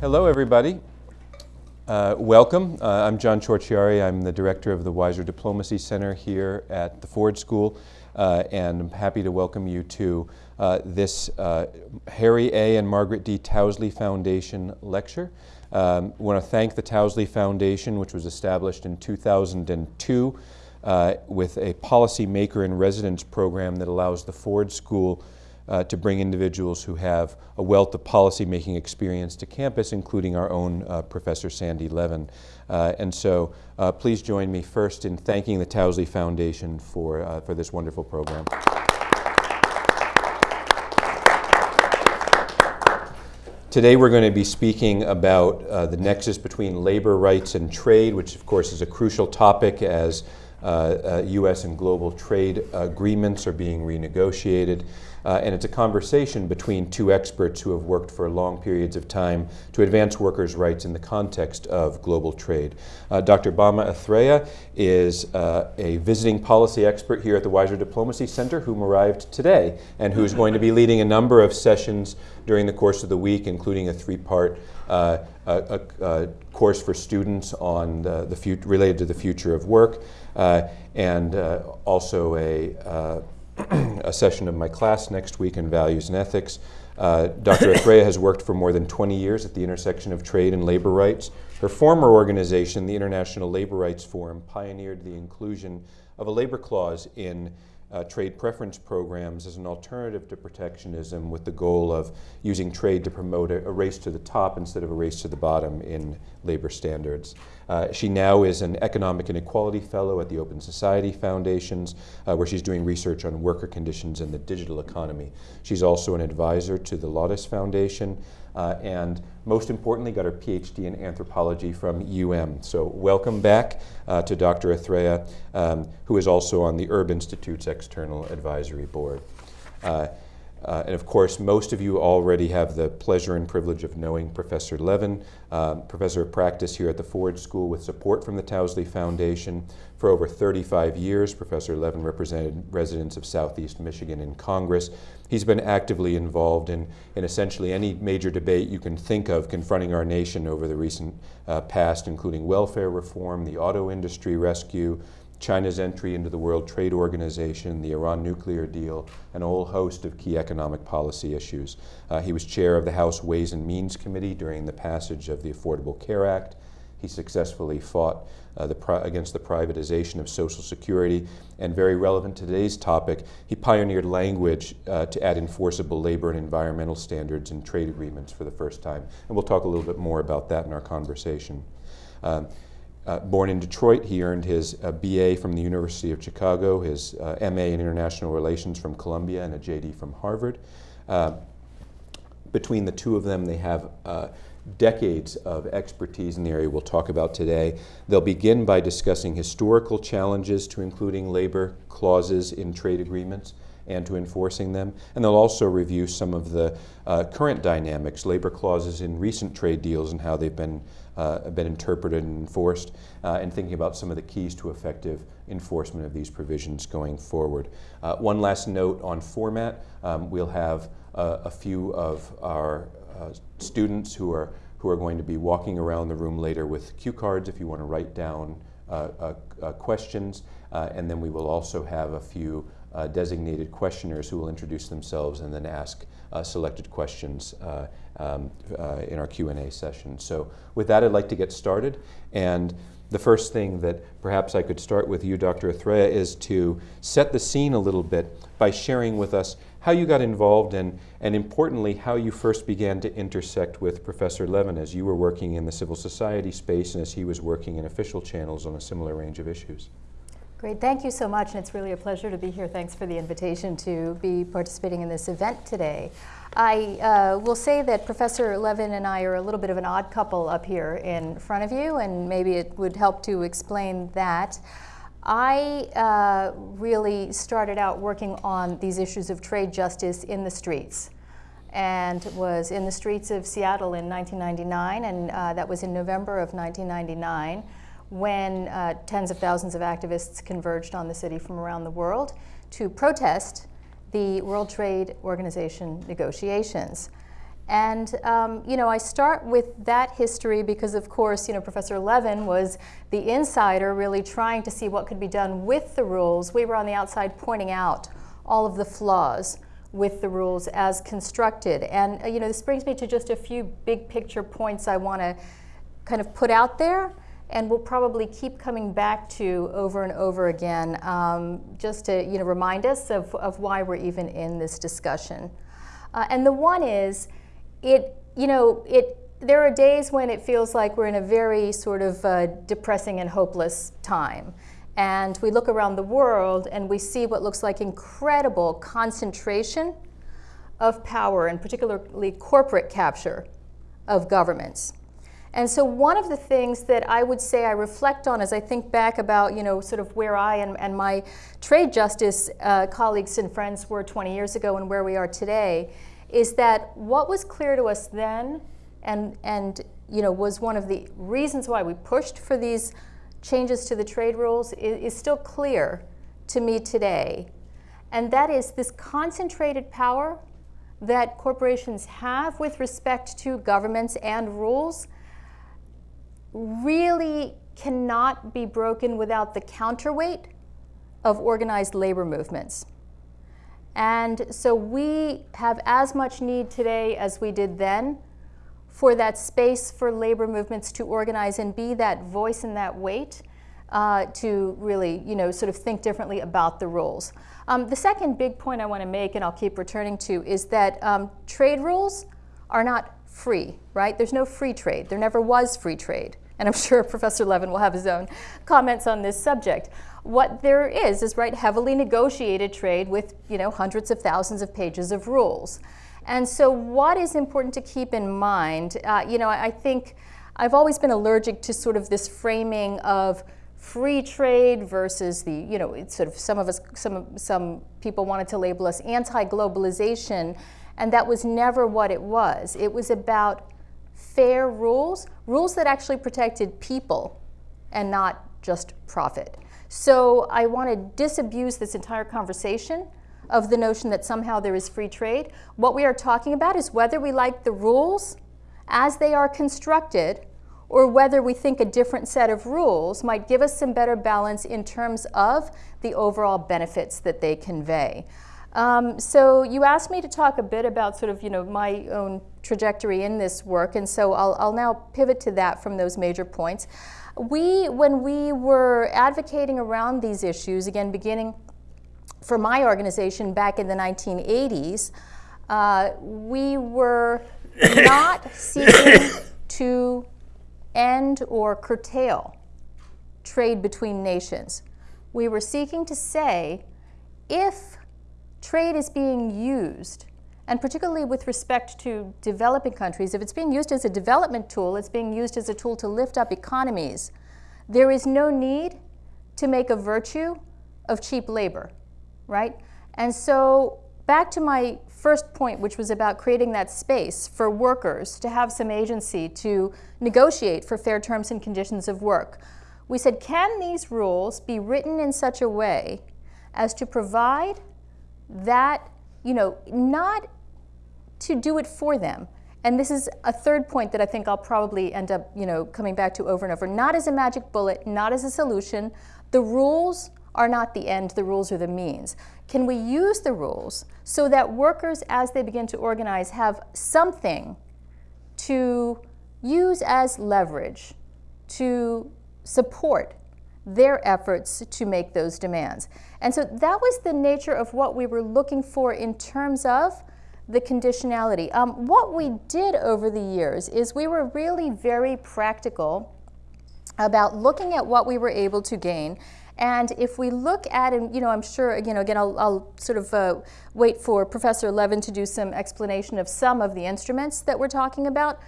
Hello, everybody. Uh, welcome. Uh, I'm John Ciorciari. I'm the director of the Weiser Diplomacy Center here at the Ford School, uh, and I'm happy to welcome you to uh, this uh, Harry A. and Margaret D. Towsley Foundation lecture. Um, I want to thank the Towsley Foundation, which was established in 2002 uh, with a policy maker in residence program that allows the Ford School uh, to bring individuals who have a wealth of policymaking experience to campus, including our own uh, Professor Sandy Levin. Uh, and so uh, please join me first in thanking the Towsley Foundation for, uh, for this wonderful program. Today we're going to be speaking about uh, the nexus between labor rights and trade, which of course is a crucial topic as U.S. And global trade agreements are being renegotiated. Uh, and it's a conversation between two experts who have worked for long periods of time to advance workers' rights in the context of global trade. Uh, Dr. Bama Athreya is uh, a visiting policy expert here at the Weiser Diplomacy Center whom arrived today and who's going to be leading a number of sessions during the course of the week, including a three-part uh, a, a, course for students on the, the related to the future of work, uh, and uh, also a a session of my class next week in Values and Ethics. Uh, Dr. Athreya has worked for more than 20 years at the intersection of trade and labor rights. Her former organization, the International Labor Rights Forum, pioneered the inclusion of a labor clause in uh, trade preference programs as an alternative to protectionism with the goal of using trade to promote a, a, race to the top instead of a race to the bottom in labor standards. Uh, she now is an Economic Inequality Fellow at the Open Society Foundations, uh, where she's doing research on worker conditions in the digital economy. She's also an advisor to the Laudes Foundation, uh, and most importantly, got her PhD in anthropology from UM. So welcome back uh, to Dr. Athreya, um, who is also on the Urb Institute's External Advisory Board. Uh, uh, and of course, most of you already have the pleasure and privilege of knowing Professor Levin, uh, professor of practice here at the Ford School with support from the Towsley Foundation. For over 35 years, Professor Levin represented residents of Southeast Michigan in Congress. He's been actively involved in, in essentially any major debate you can think of confronting our nation over the recent uh, past, including welfare reform, the auto industry rescue, China's entry into the World Trade Organization, the Iran nuclear deal, and a whole host of key economic policy issues. Uh, he was chair of the House Ways and Means Committee during the passage of the Affordable Care Act. He successfully fought uh, the against the privatization of Social Security, and very relevant to today's topic, he pioneered language uh, to add enforceable labor and environmental standards in trade agreements for the first time. And we'll talk a little bit more about that in our conversation. Um, uh, born in Detroit, he earned his uh, BA from the University of Chicago, his uh, MA in International Relations from Columbia, and a JD from Harvard. Uh, between the two of them, they have uh, decades of expertise in the area we'll talk about today. They'll begin by discussing historical challenges to including labor clauses in trade agreements and to enforcing them. And they'll also review some of the uh, current dynamics, labor clauses in recent trade deals and how they've been uh, been interpreted and enforced, uh, and thinking about some of the keys to effective enforcement of these provisions going forward. Uh, one last note on format. Um, we'll have uh, a few of our Uh, students who are, who are going to be walking around the room later with cue cards if you want to write down uh, uh, uh questions, and then we will also have a few designated questioners who will introduce themselves and then ask selected questions um, uh, in our Q&A session. So with that, I'd like to get started. And the first thing that perhaps I could start with you, Dr. Athreya, is to set the scene a little bit by sharing with us how you got involved and, and importantly, how you first began to intersect with Professor Levin as you were working in the civil society space and as he was working in official channels on a similar range of issues. Great, thank you so much, and it's really a pleasure to be here. Thanks for the invitation to be participating in this event today. I uh, will say that Professor Levin and I are a little bit of an odd couple up here in front of you, and maybe it would help to explain that. I uh, really started out working on these issues of trade justice in the streets and was in the streets of Seattle in 1999, and uh, that was in November of 1999 when uh, tens of thousands of activists converged on the city from around the world to protest the World Trade Organization negotiations. And um, you know, I start with that history because, of course, you know, Professor Levin was the insider, really trying to see what could be done with the rules. We were on the outside pointing out all of the flaws with the rules as constructed. And uh, you know, this brings me to just a few big picture points I want to kind of put out there and we'll probably keep coming back to over and over again um, just to you know, remind us of, of why we're even in this discussion. Uh, and the one is, it, you know, it, there are days when it feels like we're in a very sort of uh, depressing and hopeless time. And we look around the world and we see what looks like incredible concentration of power and particularly corporate capture of governments. And so one of the things that I would say I reflect on as I think back about, you know, sort of where I and, and my trade justice uh, colleagues and friends were 20 years ago and where we are today, is that what was clear to us then and, and you know, was one of the reasons why we pushed for these changes to the trade rules is, is still clear to me today. And that is this concentrated power that corporations have with respect to governments and rules really cannot be broken without the counterweight of organized labor movements. And so we have as much need today as we did then for that space for labor movements to organize and be that voice and that weight uh, to really, you know, sort of think differently about the rules. Um, the second big point I want to make, and I'll keep returning to, is that um, trade rules are not free, right? There's no free trade. There never was free trade. And I'm sure Professor Levin will have his own comments on this subject. What there is is right heavily negotiated trade with you know hundreds of thousands of pages of rules. And so what is important to keep in mind, uh, you know, I think I've always been allergic to sort of this framing of free trade versus the, you know, it's sort of some of us, some, of some people wanted to label us anti-globalization, and that was never what it was. It was about fair rules, rules that actually protected people and not just profit. So I want to disabuse this entire conversation of the notion that somehow there is free trade. What we are talking about is whether we like the rules as they are constructed or whether we think a different set of rules might give us some better balance in terms of the overall benefits that they convey. Um, so you asked me to talk a bit about sort of, you know, my own trajectory in this work, and so I'll, I'll now pivot to that from those major points. We, when we were advocating around these issues, again, beginning for my organization back in the 1980s, uh, we were not seeking to end or curtail trade between nations. We were seeking to say, if trade is being used, and particularly with respect to developing countries, if it's being used as a development tool, it's being used as a tool to lift up economies, there is no need to make a virtue of cheap labor, right? And so back to my first point, which was about creating that space for workers to have some agency to negotiate for fair terms and conditions of work. We said, can these rules be written in such a way as to provide that, you know, not to do it for them. And this is a third point that I think I'll probably end up, you know, coming back to over and over. Not as a magic bullet, not as a solution. The rules are not the end, the rules are the means. Can we use the rules so that workers, as they begin to organize, have something to use as leverage to support their efforts to make those demands. And so that was the nature of what we were looking for in terms of the conditionality. Um, what we did over the years is we were really very practical about looking at what we were able to gain and if we look at, and you know, I'm sure, you know, again, I'll, I'll sort of uh, wait for Professor Levin to do some explanation of some of the instruments that we're talking about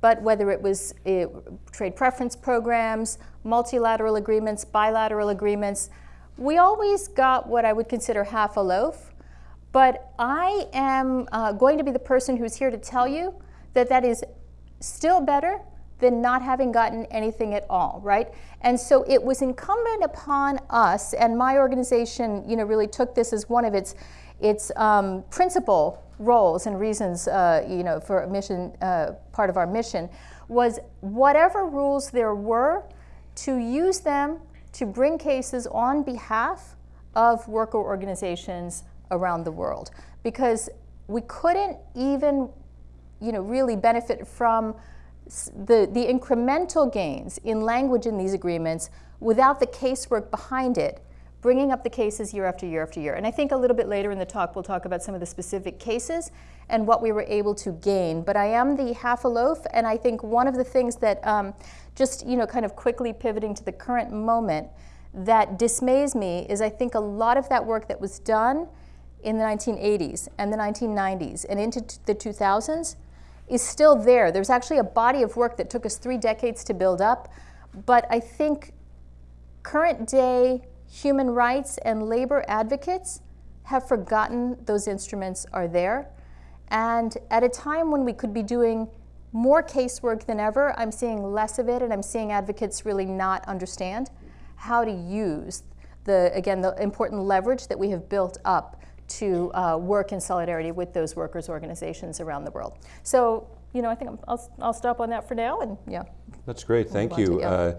but whether it was uh, trade preference programs, multilateral agreements, bilateral agreements, we always got what I would consider half a loaf. But I am uh, going to be the person who's here to tell you that that is still better than not having gotten anything at all, right? And so it was incumbent upon us, and my organization, you know, really took this as one of its, its um, principal roles and reasons, uh, you know, for mission, uh, part of our mission, was whatever rules there were, to use them to bring cases on behalf of worker organizations around the world. Because we couldn't even, you know, really benefit from the, the incremental gains in language in these agreements without the casework behind it, bringing up the cases year after year after year. And I think a little bit later in the talk we'll talk about some of the specific cases and what we were able to gain. But I am the half a loaf, and I think one of the things that um, just, you know, kind of quickly pivoting to the current moment that dismays me is I think a lot of that work that was done in the 1980s and the 1990s and into the 2000s is still there. There's actually a body of work that took us three decades to build up, but I think current day human rights and labor advocates have forgotten those instruments are there. And at a time when we could be doing more casework than ever, I'm seeing less of it, and I'm seeing advocates really not understand how to use the, again, the important leverage that we have built up to uh, work in solidarity with those workers' organizations around the world. So, you know, I think i will I'll stop on that for now, and yeah. That's great, thank you. Uh,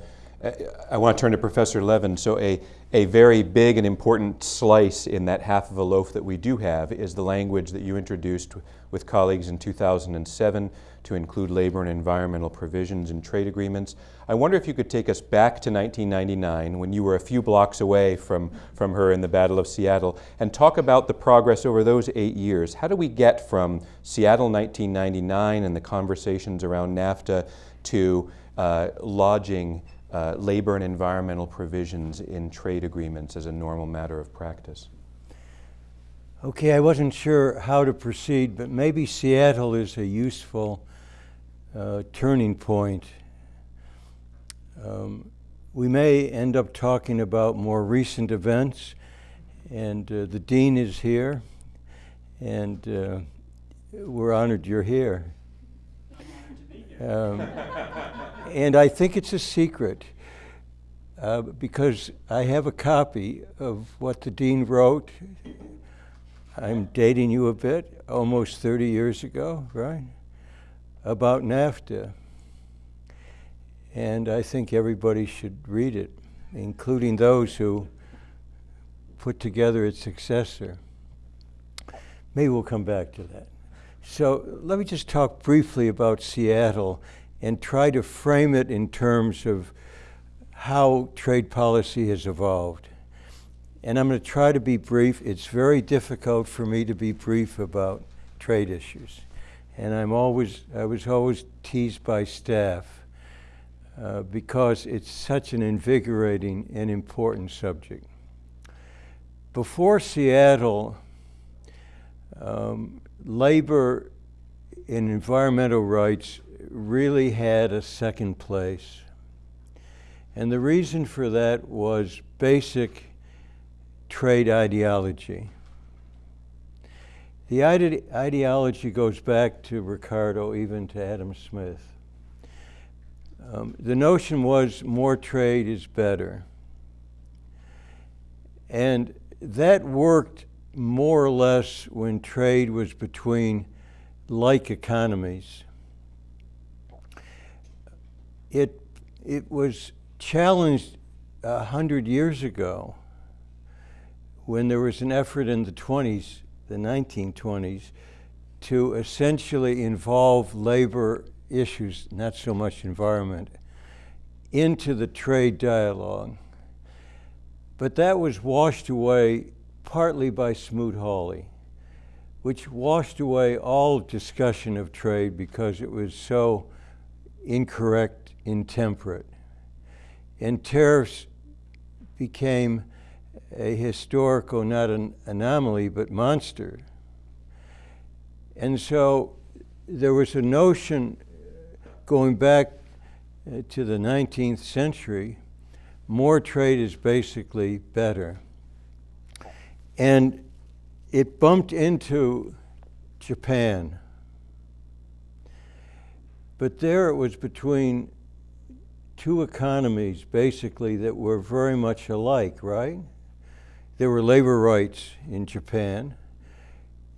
I want to turn to Professor Levin. So a, a very big and important slice in that half of a loaf that we do have is the language that you introduced with colleagues in 2007 to include labor and environmental provisions in trade agreements. I wonder if you could take us back to 1999 when you were a few blocks away from, from her in the Battle of Seattle and talk about the progress over those eight years. How do we get from Seattle 1999 and the conversations around NAFTA to uh, lodging uh, labor and environmental provisions in trade agreements as a normal matter of practice? Okay, I wasn't sure how to proceed, but maybe Seattle is a useful uh, turning point. Um, we may end up talking about more recent events, and uh, the dean is here, and uh, we're honored you're here. Um, and I think it's a secret uh, because I have a copy of what the dean wrote I'm dating you a bit, almost 30 years ago, right? About NAFTA. And I think everybody should read it, including those who put together its successor. Maybe we'll come back to that. So let me just talk briefly about Seattle and try to frame it in terms of how trade policy has evolved and I'm going to try to be brief. It's very difficult for me to be brief about trade issues. And I'm always, I was always teased by staff uh, because it's such an invigorating and important subject. Before Seattle, um, labor and environmental rights really had a second place. And the reason for that was basic trade ideology. The ide ideology goes back to Ricardo, even to Adam Smith. Um, the notion was more trade is better. And that worked more or less when trade was between like economies. It, it was challenged a hundred years ago when there was an effort in the 20s, the 1920s, to essentially involve labor issues, not so much environment, into the trade dialogue. But that was washed away partly by Smoot-Hawley, which washed away all discussion of trade because it was so incorrect, intemperate. And tariffs became a historical, not an anomaly, but monster. And so there was a notion going back uh, to the 19th century, more trade is basically better. And it bumped into Japan. But there it was between two economies basically that were very much alike, right? There were labor rights in Japan.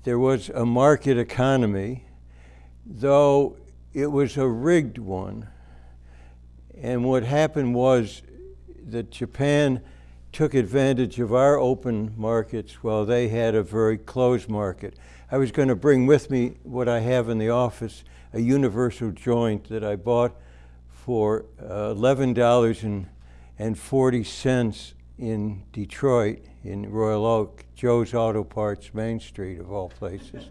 there was a market economy, though it was a rigged one. And what happened was that Japan took advantage of our open markets while they had a very closed market. I was going to bring with me what I have in the office, a universal joint that I bought for uh, $11.40 in Detroit, in Royal Oak, Joe's Auto Parts, Main Street of all places.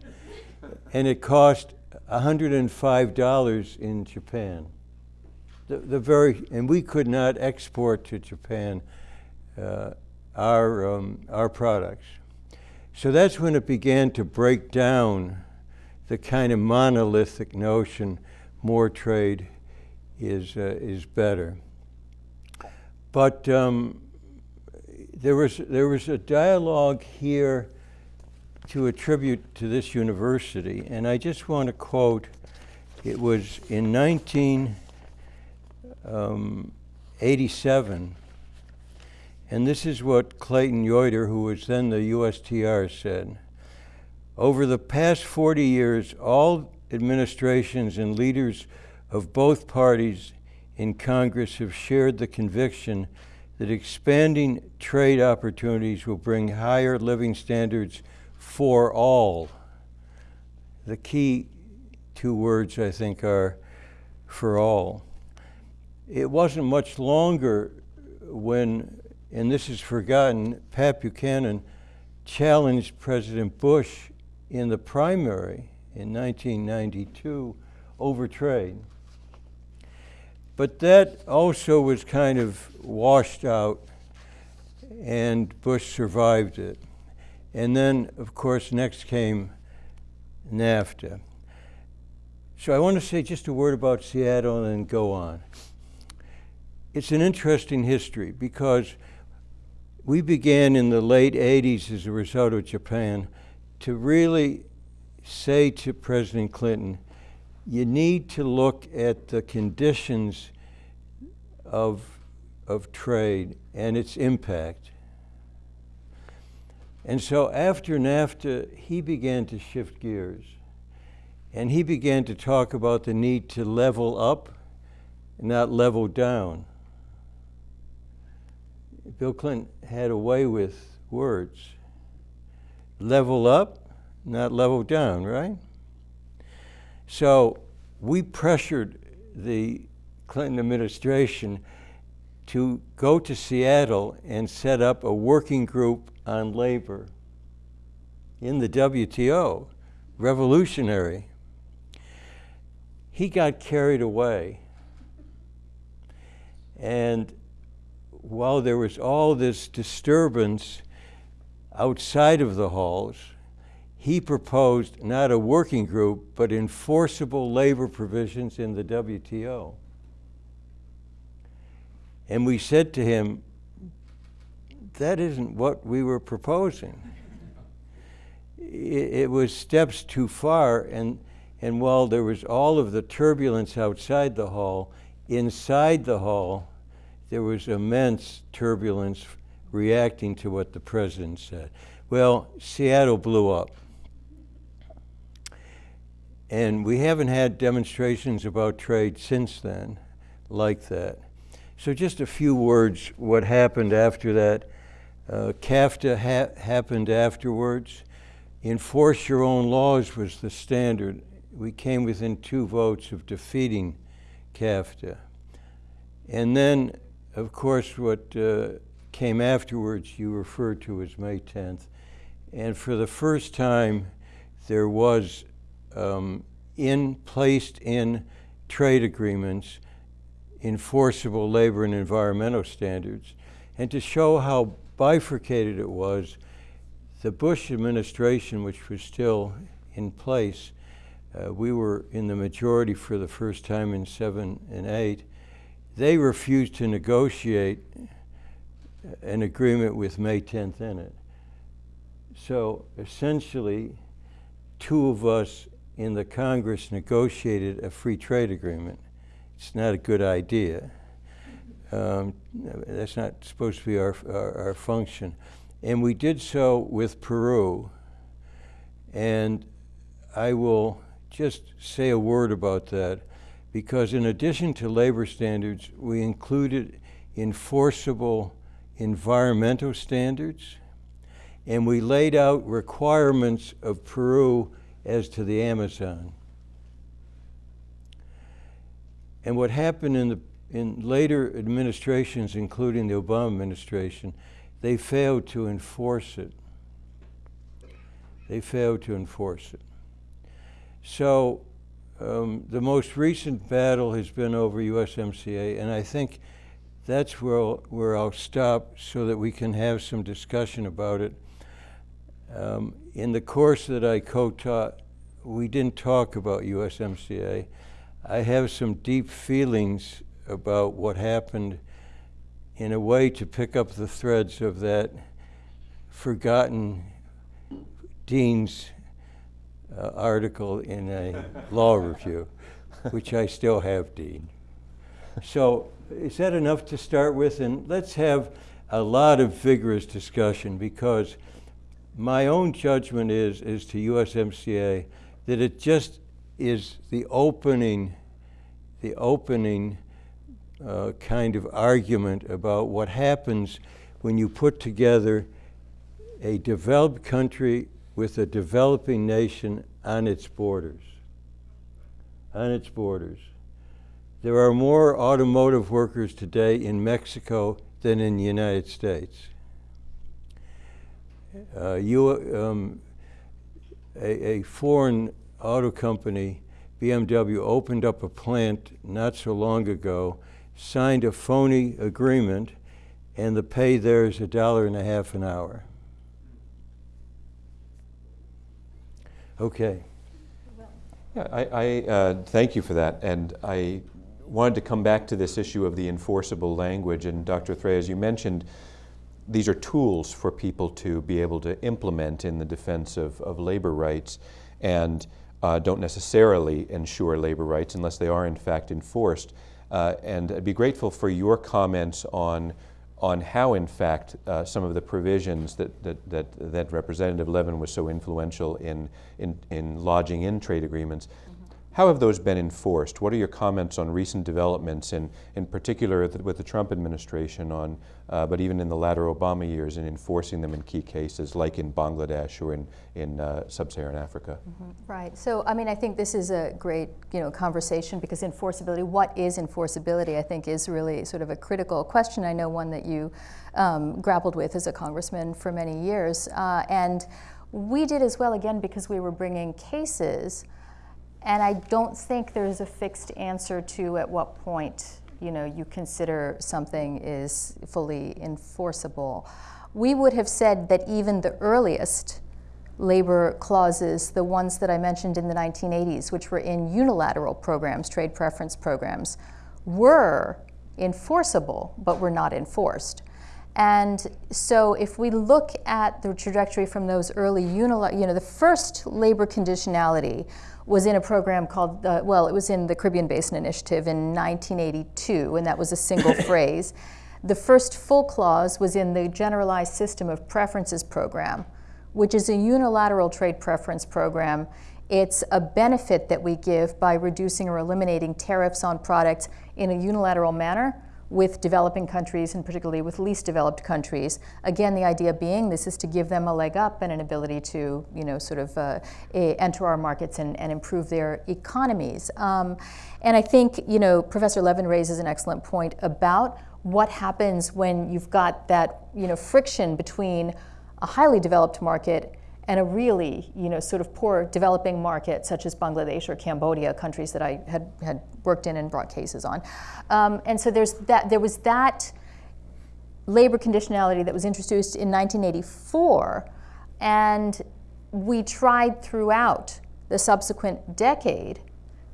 and it cost $105 in Japan. The, the very, and we could not export to Japan uh, our, um, our products. So that's when it began to break down the kind of monolithic notion more trade is, uh, is better. But um, there, was, there was a dialogue here to attribute to this university, and I just want to quote it was in 1987, um, and this is what Clayton Yeutter, who was then the USTR, said. Over the past 40 years, all administrations and leaders of both parties in Congress have shared the conviction that expanding trade opportunities will bring higher living standards for all. The key two words, I think, are for all. It wasn't much longer when and this is forgotten, Pat Buchanan challenged President Bush in the primary in 1992 over trade. But that also was kind of washed out, and Bush survived it. And then, of course, next came NAFTA. So I want to say just a word about Seattle and then go on. It's an interesting history because we began in the late 80s as a result of Japan to really say to President Clinton, you need to look at the conditions of, of trade and its impact. And so after NAFTA, he began to shift gears. And he began to talk about the need to level up, not level down. Bill Clinton had a way with words. Level up, not level down, right? So we pressured the Clinton administration to go to Seattle and set up a working group on labor in the WTO, revolutionary. He got carried away. And while there was all this disturbance outside of the halls, he proposed not a working group, but enforceable labor provisions in the WTO. And we said to him, that isn't what we were proposing. it, it was steps too far, and, and while there was all of the turbulence outside the hall, inside the hall, there was immense turbulence reacting to what the president said. Well, Seattle blew up. And we haven't had demonstrations about trade since then like that. So just a few words, what happened after that. Uh, CAFTA ha happened afterwards. Enforce your own laws was the standard. We came within two votes of defeating CAFTA. And then of course, what uh, came afterwards you referred to as May 10th. And for the first time, there was um, in placed in trade agreements enforceable labor and environmental standards. And to show how bifurcated it was, the Bush administration, which was still in place, uh, we were in the majority for the first time in seven and eight, they refused to negotiate an agreement with May 10th in it. So essentially, two of us in the Congress negotiated a free trade agreement. It's not a good idea. Um, that's not supposed to be our, our, our, function. And we did so with Peru. And I will just say a word about that because in addition to labor standards, we included enforceable environmental standards and we laid out requirements of Peru as to the Amazon. And what happened in, the, in later administrations, including the Obama administration, they failed to enforce it. They failed to enforce it. So um, the most recent battle has been over USMCA, and I think that's where I'll, where I'll stop so that we can have some discussion about it. Um, in the course that I co-taught, we didn't talk about USMCA. I have some deep feelings about what happened in a way to pick up the threads of that forgotten Dean's uh, article in a law review, which I still have, Dean. So is that enough to start with? And let's have a lot of vigorous discussion because my own judgment is, is to USMCA that it just is the opening, the opening uh, kind of argument about what happens when you put together a developed country with a developing nation on its borders. On its borders. There are more automotive workers today in Mexico than in the United States. Uh, you, um, a, a foreign auto company, BMW, opened up a plant not so long ago, signed a phony agreement, and the pay there is a dollar and a half an hour. Okay. Yeah, I, I uh, thank you for that. And I wanted to come back to this issue of the enforceable language. And Dr. Athreya, as you mentioned, these are tools for people to be able to implement in the defense of, of labor rights and uh, don't necessarily ensure labor rights unless they are in fact enforced. Uh, and I'd be grateful for your comments on on how, in fact, uh, some of the provisions that, that, that, that, Representative Levin was so influential in, in, in lodging in trade agreements, how have those been enforced? What are your comments on recent developments, in, in particular with the Trump administration, on, uh, but even in the latter Obama years, in enforcing them in key cases, like in Bangladesh or in, in uh, sub-Saharan Africa? Mm -hmm. Right. So, I mean, I think this is a great, you know, conversation because enforceability, what is enforceability, I think is really sort of a critical question. I know one that you um, grappled with as a congressman for many years. Uh, and we did as well, again, because we were bringing cases and I don't think there's a fixed answer to at what point you know you consider something is fully enforceable. We would have said that even the earliest labor clauses, the ones that I mentioned in the 1980s, which were in unilateral programs, trade preference programs, were enforceable, but were not enforced. And so if we look at the trajectory from those early unilateral, you know, the first labor conditionality was in a program called, uh, well, it was in the Caribbean Basin Initiative in 1982, and that was a single phrase. The first full clause was in the Generalized System of Preferences program, which is a unilateral trade preference program. It's a benefit that we give by reducing or eliminating tariffs on products in a unilateral manner with developing countries and particularly with least developed countries. Again, the idea being this is to give them a leg up and an ability to, you know, sort of uh, enter our markets and, and improve their economies. Um, and I think, you know, Professor Levin raises an excellent point about what happens when you've got that, you know, friction between a highly developed market and a really, you know, sort of poor developing market such as Bangladesh or Cambodia, countries that I had, had worked in and brought cases on. Um, and so there's that, there was that labor conditionality that was introduced in 1984, and we tried throughout the subsequent decade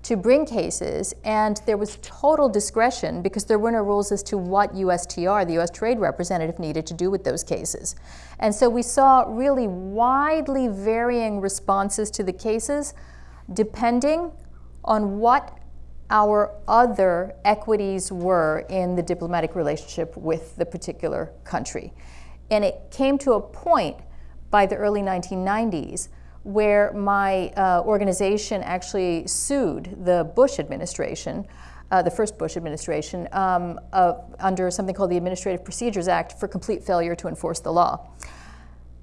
to bring cases, and there was total discretion because there were no rules as to what USTR, the US Trade Representative, needed to do with those cases. And so we saw really widely varying responses to the cases depending on what our other equities were in the diplomatic relationship with the particular country. And it came to a point by the early 1990s where my uh, organization actually sued the Bush administration, uh, the first Bush administration, um, uh, under something called the Administrative Procedures Act for complete failure to enforce the law.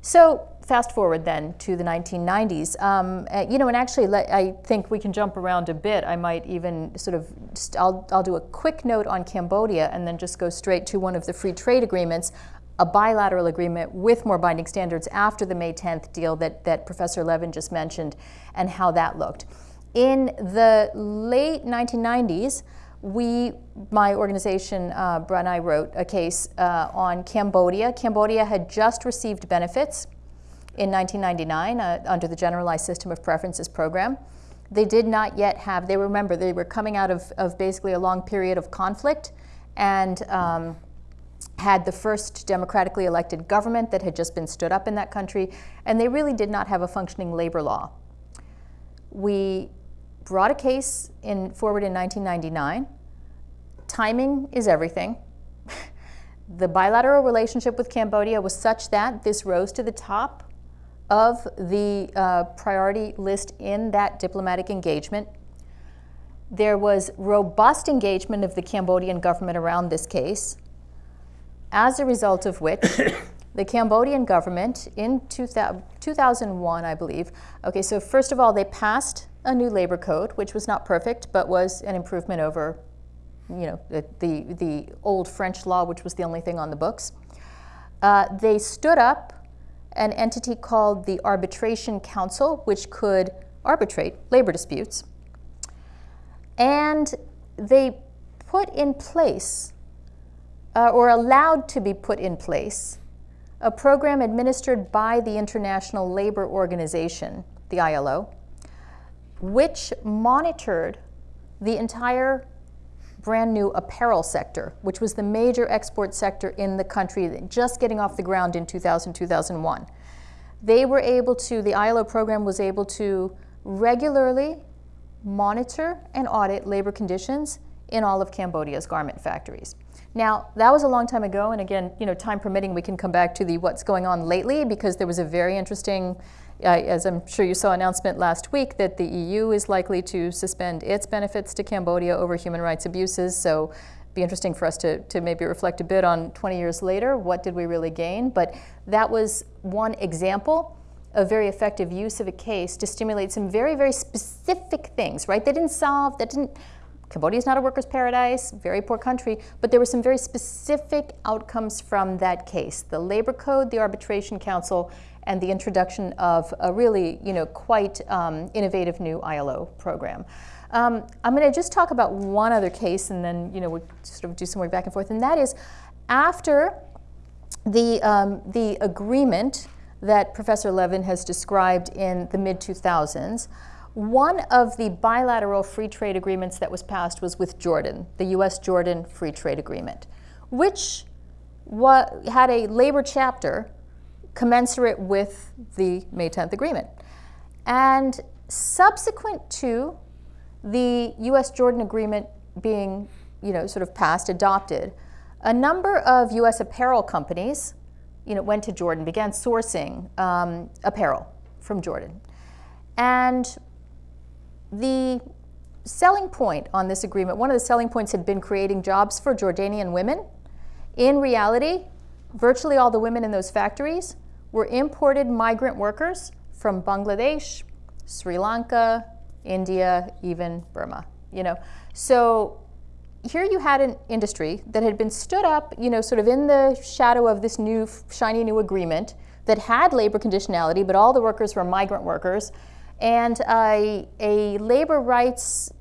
So fast forward then to the 1990s. Um, uh, you know, and actually, I think we can jump around a bit. I might even sort of, I'll, I'll do a quick note on Cambodia and then just go straight to one of the free trade agreements, a bilateral agreement with more binding standards after the May 10th deal that, that Professor Levin just mentioned and how that looked. In the late 1990s, we, my organization, uh, and I wrote a case uh, on Cambodia. Cambodia had just received benefits in 1999 uh, under the Generalized System of Preferences program. They did not yet have, they remember, they were coming out of, of basically a long period of conflict and um, had the first democratically elected government that had just been stood up in that country, and they really did not have a functioning labor law. We brought a case in, forward in 1999 timing is everything. the bilateral relationship with Cambodia was such that this rose to the top of the uh, priority list in that diplomatic engagement. There was robust engagement of the Cambodian government around this case, as a result of which the Cambodian government in 2000, 2001, I believe, okay, so first of all, they passed a new labor code, which was not perfect, but was an improvement over you know, the, the, the, old French law, which was the only thing on the books. Uh, they stood up an entity called the Arbitration Council, which could arbitrate labor disputes. And they put in place, uh, or allowed to be put in place, a program administered by the International Labor Organization, the ILO, which monitored the entire brand new apparel sector, which was the major export sector in the country, just getting off the ground in 2000, 2001. They were able to, the ILO program was able to regularly monitor and audit labor conditions in all of Cambodia's garment factories. Now, that was a long time ago, and again, you know, time permitting, we can come back to the what's going on lately because there was a very interesting uh, as I'm sure you saw announcement last week that the EU is likely to suspend its benefits to Cambodia over human rights abuses. So be interesting for us to, to maybe reflect a bit on 20 years later, what did we really gain? But that was one example of very effective use of a case to stimulate some very, very specific things, right? They didn't solve, that didn't, Cambodia is not a worker's paradise, very poor country, but there were some very specific outcomes from that case. The labor code, the arbitration council, and the introduction of a really, you know, quite um, innovative new ILO program. Um, I'm going to just talk about one other case, and then, you know, we'll sort of do some work back and forth, and that is after the, um, the agreement that Professor Levin has described in the mid-2000s, one of the bilateral free trade agreements that was passed was with Jordan, the US-Jordan Free Trade Agreement, which had a labor chapter commensurate with the May 10th agreement. And subsequent to the US-Jordan agreement being, you know, sort of passed, adopted, a number of US apparel companies, you know, went to Jordan, began sourcing um, apparel from Jordan. And the selling point on this agreement, one of the selling points had been creating jobs for Jordanian women. In reality, virtually all the women in those factories were imported migrant workers from Bangladesh, Sri Lanka, India, even Burma, you know. So here you had an industry that had been stood up, you know, sort of in the shadow of this new, shiny new agreement that had labor conditionality, but all the workers were migrant workers. And a, labor rights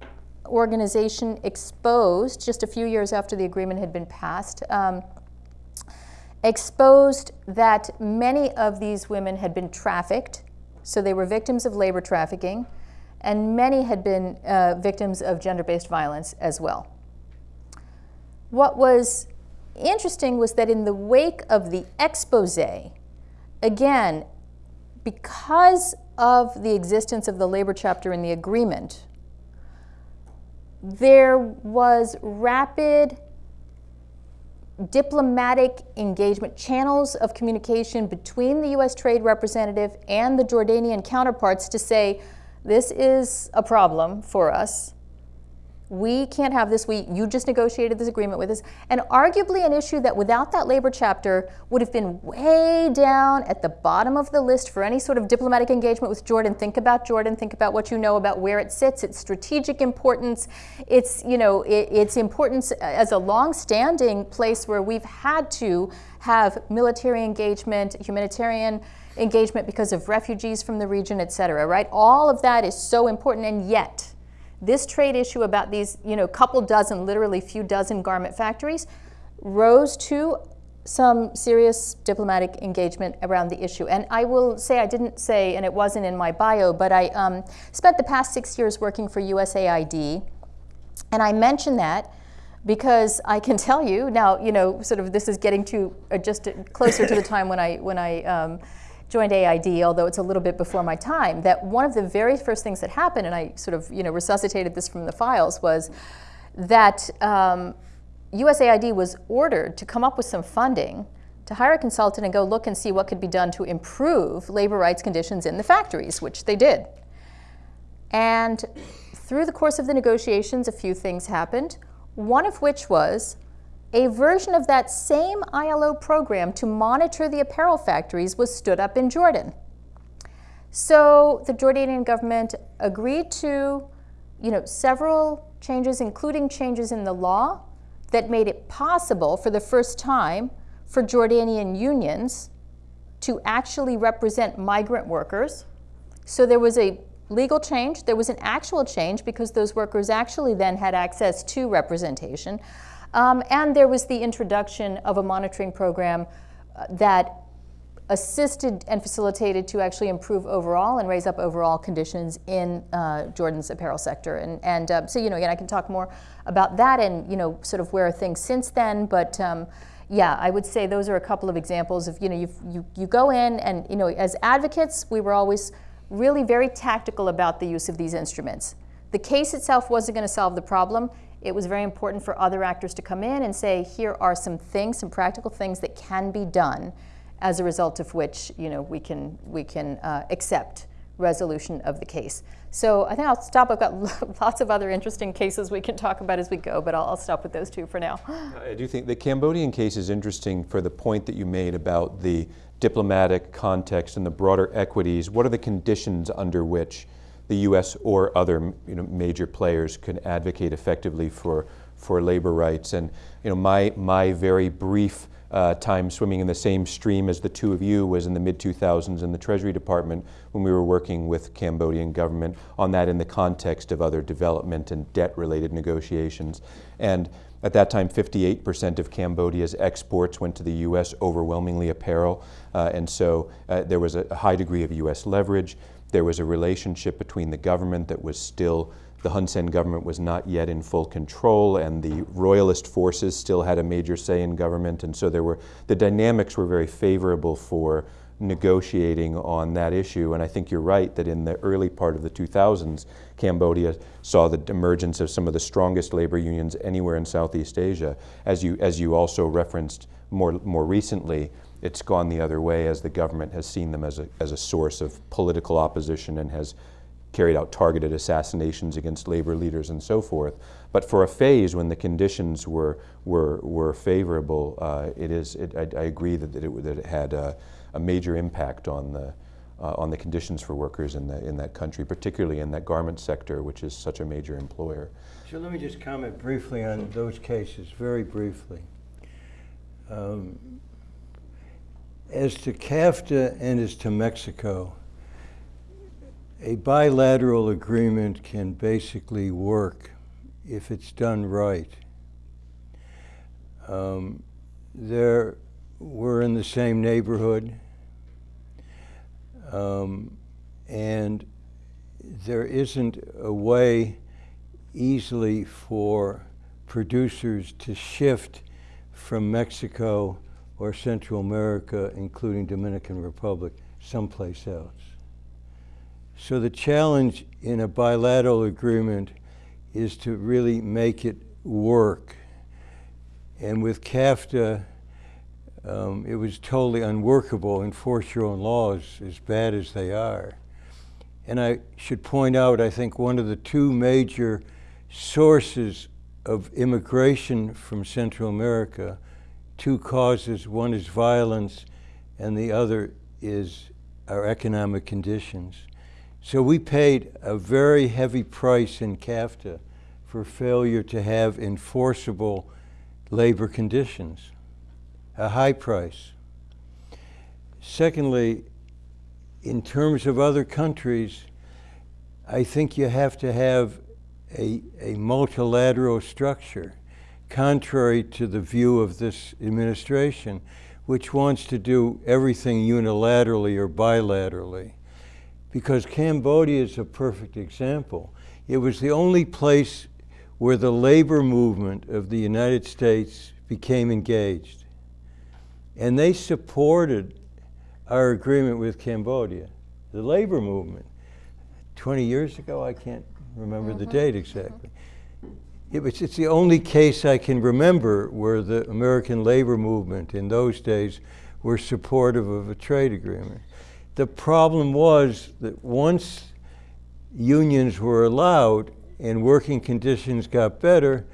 organization exposed, just a few years after the agreement had been passed, um, exposed that many of these women had been trafficked, so they were victims of labor trafficking, and many had been uh, victims of gender-based violence as well. What was interesting was that in the wake of the expose, again, because of the existence of the labor chapter in the agreement, there was rapid diplomatic engagement, channels of communication between the US trade representative and the Jordanian counterparts to say, this is a problem for us we can't have this. We, you just negotiated this agreement with us. And arguably an issue that without that labor chapter would have been way down at the bottom of the list for any sort of diplomatic engagement with Jordan. Think about Jordan. Think about what you know about where it sits, its strategic importance, its, you know, it, its importance as a long-standing place where we've had to have military engagement, humanitarian engagement because of refugees from the region, et cetera, right? All of that is so important, and yet, this trade issue about these, you know, couple dozen, literally few dozen garment factories rose to some serious diplomatic engagement around the issue. And I will say, I didn't say, and it wasn't in my bio, but I um, spent the past six years working for USAID. And I mention that because I can tell you now, you know, sort of this is getting to uh, just closer to the time when I, when I um, joined AID, although it's a little bit before my time, that one of the very first things that happened, and I sort of you know resuscitated this from the files, was that um, USAID was ordered to come up with some funding to hire a consultant and go look and see what could be done to improve labor rights conditions in the factories, which they did. And through the course of the negotiations, a few things happened, one of which was a version of that same ILO program to monitor the apparel factories was stood up in Jordan. So the Jordanian government agreed to you know, several changes, including changes in the law that made it possible for the first time for Jordanian unions to actually represent migrant workers. So there was a legal change, there was an actual change because those workers actually then had access to representation. Um, and there was the introduction of a monitoring program uh, that assisted and facilitated to actually improve overall and raise up overall conditions in uh, Jordan's apparel sector. And, and uh, so, you know, again, I can talk more about that and, you know, sort of where are things since then. But um, yeah, I would say those are a couple of examples of, you know, you you, go in and, you know, as advocates, we were always really very tactical about the use of these instruments. The case itself wasn't going to solve the problem it was very important for other actors to come in and say, here are some things, some practical things that can be done as a result of which you know, we can, we can uh, accept resolution of the case. So I think I'll stop. I've got lots of other interesting cases we can talk about as we go, but I'll, I'll, stop with those two for now. I do think the Cambodian case is interesting for the point that you made about the diplomatic context and the broader equities. What are the conditions under which the U.S. or other you know, major players can advocate effectively for, for labor rights. And you know, my, my very brief uh, time swimming in the same stream as the two of you was in the mid-2000s in the Treasury Department when we were working with Cambodian government on that in the context of other development and debt-related negotiations. And at that time, 58% of Cambodia's exports went to the U.S., overwhelmingly apparel. Uh, and so uh, there was a high degree of U.S. leverage. There was a relationship between the government that was still, the Hun Sen government was not yet in full control, and the royalist forces still had a major say in government. And so there were, the dynamics were very favorable for negotiating on that issue. And I think you're right that in the early part of the 2000s, Cambodia saw the emergence of some of the strongest labor unions anywhere in Southeast Asia. As you, as you also referenced more, more recently, it's gone the other way as the government has seen them as a, as a source of political opposition and has carried out targeted assassinations against labor leaders and so forth. But for a phase when the conditions were, were, were favorable, uh, it is, it, I, I, agree that, that, it, that it had a, a major impact on the, uh, on the conditions for workers in, the, in that country, particularly in that garment sector, which is such a major employer. So let me just comment briefly on those cases, very briefly. Um, as to CAFTA and as to Mexico, a bilateral agreement can basically work if it's done right. Um, there, we're in the same neighborhood, um, and there isn't a way easily for producers to shift from Mexico or Central America, including Dominican Republic, someplace else. So the challenge in a bilateral agreement is to really make it work. And with CAFTA, um, it was totally unworkable. Enforce your own laws, as bad as they are. And I should point out, I think one of the two major sources of immigration from Central America, two causes. One is violence, and the other is our economic conditions. So we paid a very heavy price in CAFTA for failure to have enforceable labor conditions, a high price. Secondly, in terms of other countries, I think you have to have a, a multilateral structure, contrary to the view of this administration, which wants to do everything unilaterally or bilaterally. Because Cambodia is a perfect example. It was the only place where the labor movement of the United States became engaged. And they supported our agreement with Cambodia, the labor movement. 20 years ago, I can't remember mm -hmm. the mm-hmm. date exactly. It was, it's the only case I can remember where the American labor movement in those days were supportive of a trade agreement. The problem was that once unions were allowed and working conditions got better,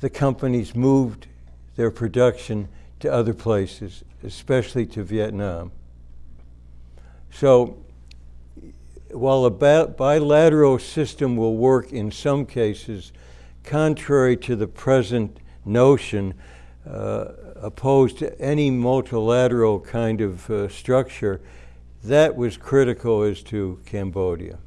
the companies moved their production to other places, especially to Vietnam. So while a bilateral system will work in some cases, contrary to the present notion, uh, opposed to any multilateral kind of uh, structure, that was critical as to Cambodia.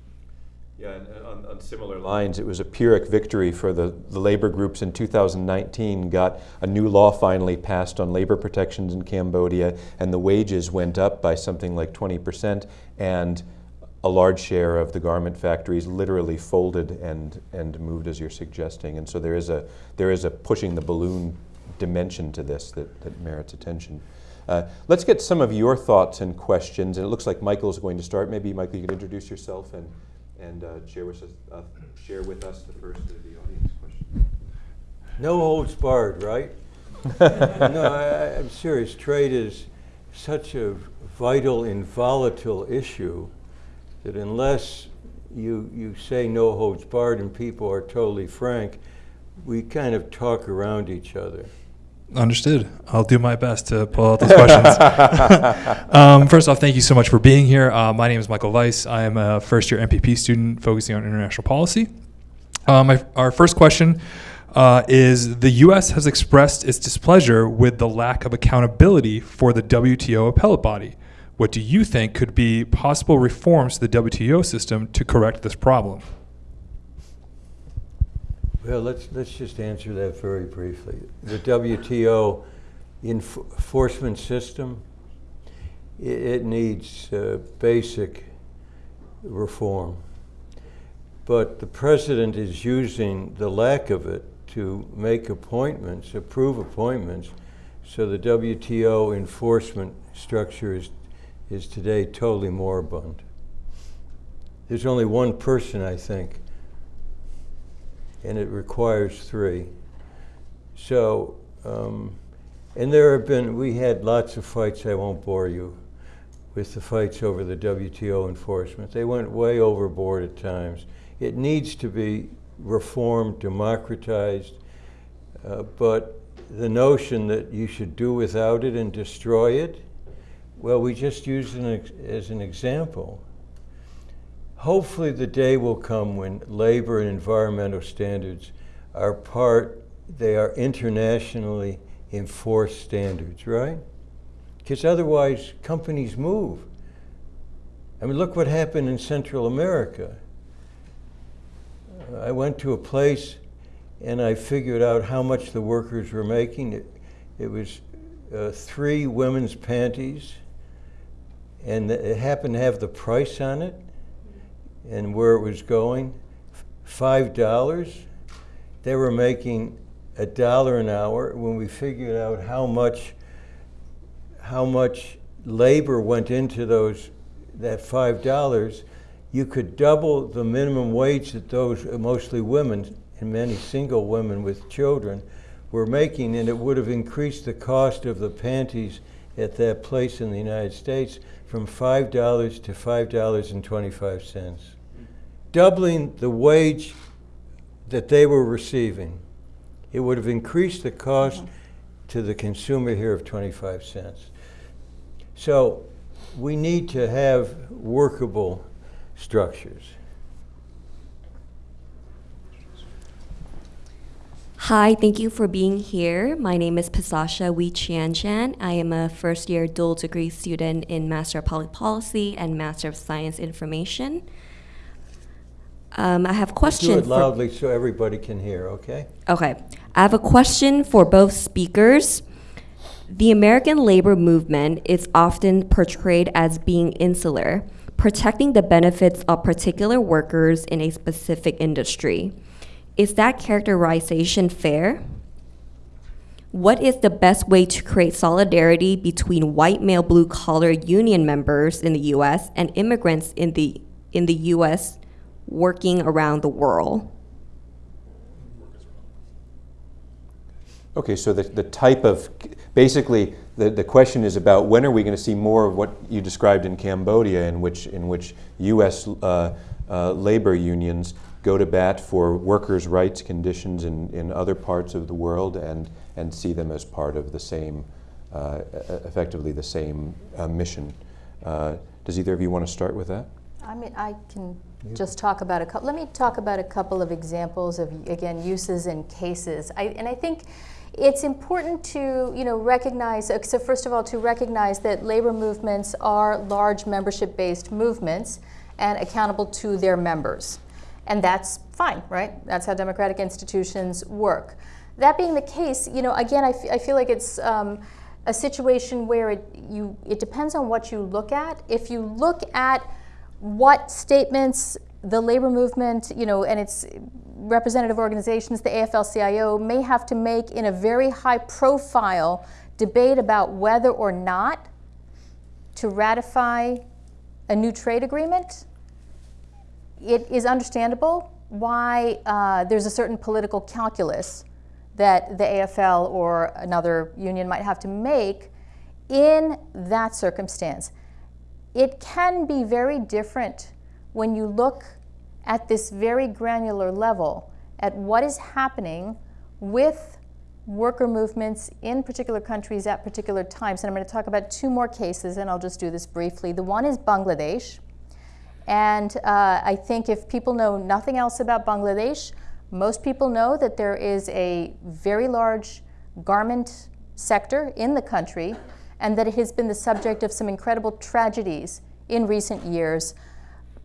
Yeah, and on, on, similar lines, it was a Pyrrhic victory for the, the labor groups in 2019, got a new law finally passed on labor protections in Cambodia, and the wages went up by something like 20%, and a large share of the garment factories literally folded and, and moved as you're suggesting. And so there is a, there is a pushing the balloon dimension to this that, that merits attention. Uh, let's get some of your thoughts and questions. And it looks like Michael is going to start. Maybe, Michael, you can introduce yourself and and uh, share, with us, uh, share with us the first of the audience questions. No holds barred, right? no, I, I'm serious. Trade is such a vital and volatile issue that unless you, you say no holds barred and people are totally frank, we kind of talk around each other. Understood. I'll do my best to pull out those questions. um, first off, thank you so much for being here. Uh, my name is Michael Weiss. I am a first year MPP student focusing on international policy. Uh, our first question uh, is the U.S. has expressed its displeasure with the lack of accountability for the WTO appellate body. What do you think could be possible reforms to the WTO system to correct this problem? Well, let's, let's just answer that very briefly. The WTO enforcement system, it, it needs uh, basic reform. But the president is using the lack of it to make appointments, approve appointments, so the WTO enforcement structure is, is today totally moribund. There's only one person, I think, and it requires three. So, um, and there have been, we had lots of fights, I won't bore you with the fights over the WTO enforcement. They went way overboard at times. It needs to be reformed, democratized, uh, but the notion that you should do without it and destroy it, well, we just use it as an example. Hopefully the day will come when labor and environmental standards are part, they are internationally enforced standards, right? Because otherwise companies move. I mean, look what happened in Central America. I went to a place and I figured out how much the workers were making. It, it was uh, three women's panties, and it happened to have the price on it and where it was going, five dollars. They were making a dollar an hour when we figured out how much how much labor went into those that five dollars you could double the minimum wage that those mostly women and many single women with children were making, and it would have increased the cost of the panties at that place in the United States from $5 to $5.25, doubling the wage that they were receiving. It would have increased the cost to the consumer here of 25 cents. So we need to have workable structures. Hi, thank you for being here. My name is Pasasha Wee Chian Chan. I am a first year dual degree student in Master of Public Policy and Master of Science Information. Um, I have a question. Do it loudly so everybody can hear, okay? Okay. I have a question for both speakers. The American labor movement is often portrayed as being insular, protecting the benefits of particular workers in a specific industry. Is that characterization fair? What is the best way to create solidarity between white male blue collar union members in the US and immigrants in the in the US working around the world? Okay, so the, the type of, basically, the, the question is about when are we going to see more of what you described in Cambodia, in which, in which U.S. Uh, uh, labor unions go to bat for workers' rights conditions in, in other parts of the world and, and see them as part of the same, uh, effectively the same uh, mission. Uh, does either of you want to start with that? I mean, I can just talk about a couple, let me talk about a couple of examples of, again, uses and cases. I, and I think it's important to, you know, recognize, uh, so first of all, to recognize that labor movements are large membership-based movements and accountable to their members. And that's fine, right? That's how democratic institutions work. That being the case, you know, again, I, I feel like it's um, a situation where it, you, it depends on what you look at. If you look at what statements the labor movement, you know, and its representative organizations, the AFL-CIO, may have to make in a very high-profile debate about whether or not to ratify a new trade agreement, it is understandable why uh, there's a certain political calculus that the AFL or another union might have to make in that circumstance. It can be very different when you look at this very granular level at what is happening with worker movements in particular countries at particular times. And I'm going to talk about two more cases, and I'll just do this briefly. The one is Bangladesh. And uh, I think if people know nothing else about Bangladesh, most people know that there is a very large garment sector in the country and that it has been the subject of some incredible tragedies in recent years.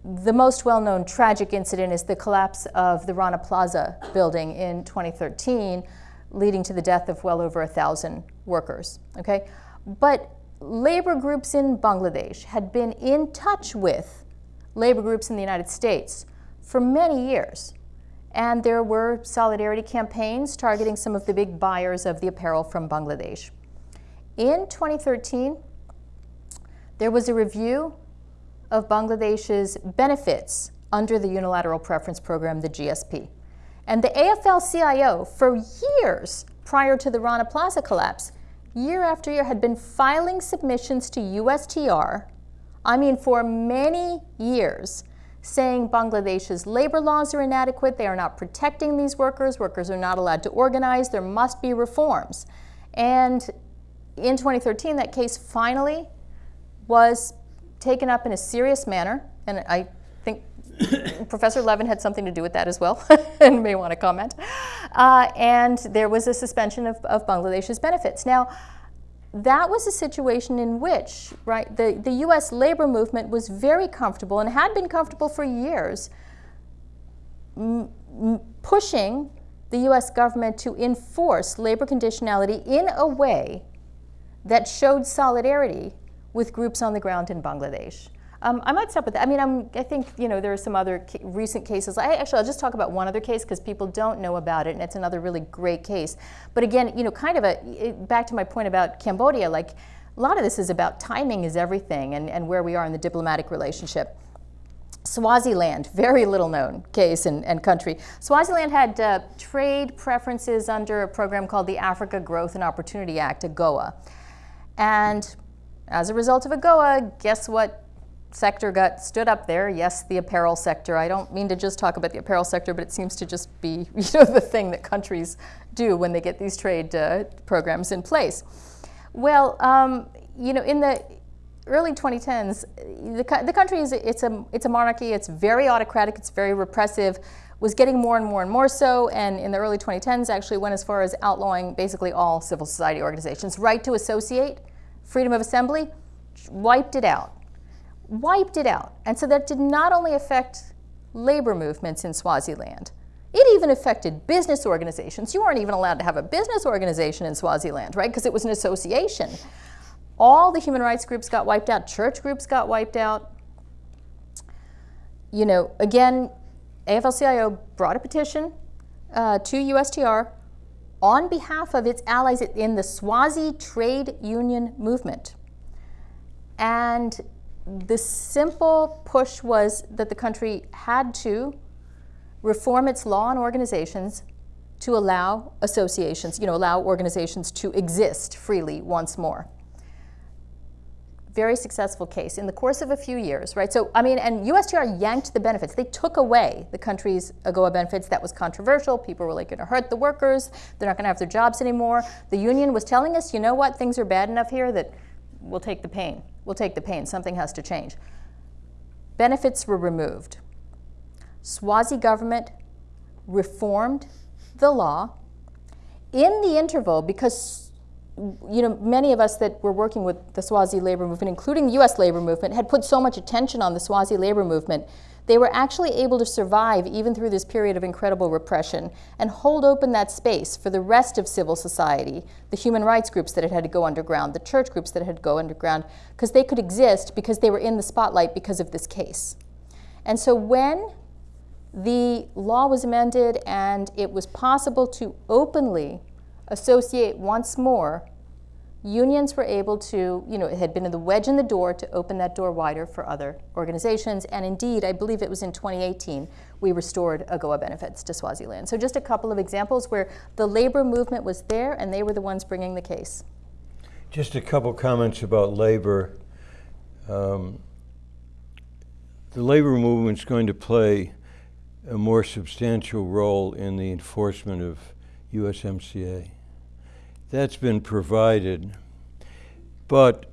The most well known tragic incident is the collapse of the Rana Plaza building in 2013, leading to the death of well over a thousand workers. Okay? But labor groups in Bangladesh had been in touch with labor groups in the United States for many years. And there were solidarity campaigns targeting some of the big buyers of the apparel from Bangladesh. In 2013, there was a review of Bangladesh's benefits under the Unilateral Preference Program, the GSP. And the AFL CIO, for years prior to the Rana Plaza collapse, year after year had been filing submissions to USTR I mean, for many years, saying Bangladesh's labor laws are inadequate, they are not protecting these workers, workers are not allowed to organize, there must be reforms. And in 2013, that case finally was taken up in a serious manner, and I think Professor Levin had something to do with that as well, and may want to comment. Uh, and there was a suspension of, of Bangladesh's benefits. Now, that was a situation in which, right, the, the US labor movement was very comfortable and had been comfortable for years pushing the US government to enforce labor conditionality in a way that showed solidarity with groups on the ground in Bangladesh. Um, I might stop with that. I mean, I'm, I think you know there are some other ca- recent cases. I, actually, I'll just talk about one other case because people don't know about it, and it's another really great case. But again, you know, kind of a it, back to my point about Cambodia. Like a lot of this is about timing is everything, and, and where we are in the diplomatic relationship. Swaziland, very little known case and, and country. Swaziland had uh, trade preferences under a program called the Africa Growth and Opportunity Act, AGOA. And as a result of AGOA, guess what sector got stood up there? Yes, the apparel sector. I don't mean to just talk about the apparel sector, but it seems to just be you know, the thing that countries do when they get these trade uh, programs in place. Well, um, you know, in the early 2010s, the, the country is it's a it's a monarchy. It's very autocratic. It's very repressive. Was getting more and more and more so, and in the early 2010s, actually went as far as outlawing basically all civil society organizations. Right to associate, freedom of assembly, wiped it out, wiped it out, and so that did not only affect labor movements in Swaziland. It even affected business organizations. You weren't even allowed to have a business organization in Swaziland, right? Because it was an association. All the human rights groups got wiped out, church groups got wiped out. You know, again, AFL-CIO brought a petition uh, to USTR on behalf of its allies in the Swazi trade union movement. And the simple push was that the country had to reform its law and organizations to allow associations, you know, allow organizations to exist freely once more very successful case in the course of a few years, right? So, I mean, and USTR yanked the benefits. They took away the country's AGOA benefits. That was controversial. People were like, going to hurt the workers. They're not going to have their jobs anymore. The union was telling us, you know what, things are bad enough here that we'll take the pain. We'll take the pain. Something has to change. Benefits were removed. Swazi government reformed the law. In the interval, because you know, many of us that were working with the Swazi labor movement, including the U.S. labor movement, had put so much attention on the Swazi labor movement. They were actually able to survive even through this period of incredible repression and hold open that space for the rest of civil society, the human rights groups that had had to go underground, the church groups that had to go underground, because they could exist because they were in the spotlight because of this case. And so when the law was amended and it was possible to openly associate once more, unions were able to, you know, it had been the wedge in the door to open that door wider for other organizations. And indeed, I believe it was in 2018, we restored AGOA benefits to Swaziland. So just a couple of examples where the labor movement was there and they were the ones bringing the case. Just a couple comments about labor. Um, the labor movement is going to play a more substantial role in the enforcement of USMCA that's been provided. But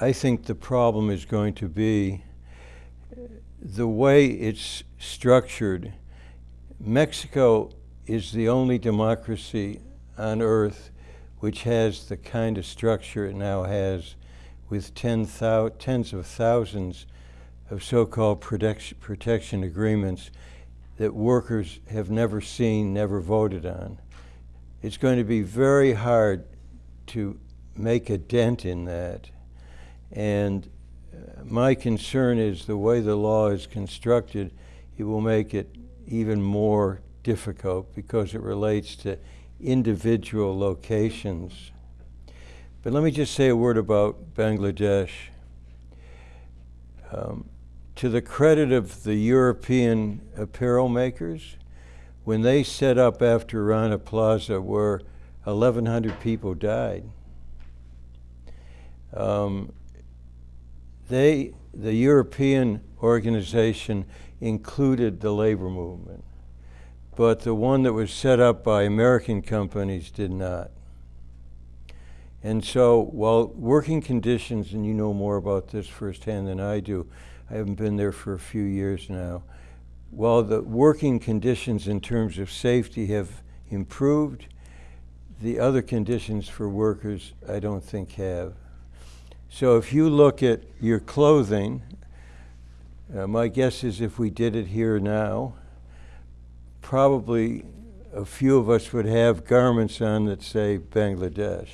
I think the problem is going to be the way it's structured. Mexico is the only democracy on earth which has the kind of structure it now has with ten tens of thousands of so-called protection agreements that workers have never seen, never voted on it's going to be very hard to make a dent in that. And uh, my concern is the way the law is constructed, it will make it even more difficult because it relates to individual locations. But let me just say a word about Bangladesh. Um, to the credit of the European apparel makers, when they set up after Rana Plaza where 1,100 people died, um, they, the European organization included the labor movement, but the one that was set up by American companies did not. And so while working conditions, and you know more about this firsthand than I do, I haven't been there for a few years now, while the working conditions in terms of safety have improved, the other conditions for workers I don't think have. So if you look at your clothing, uh, my guess is if we did it here now, probably a few of us would have garments on that say Bangladesh.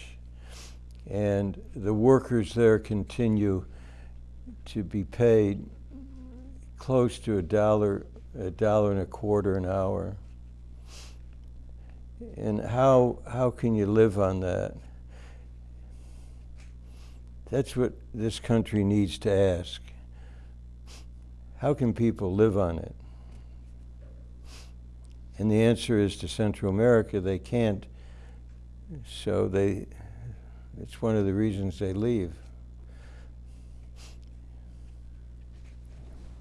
And the workers there continue to be paid close to a dollar a dollar and a quarter an hour. And how, how can you live on that? That's what this country needs to ask. How can people live on it? And the answer is to Central America, they can't. So they, it's one of the reasons they leave.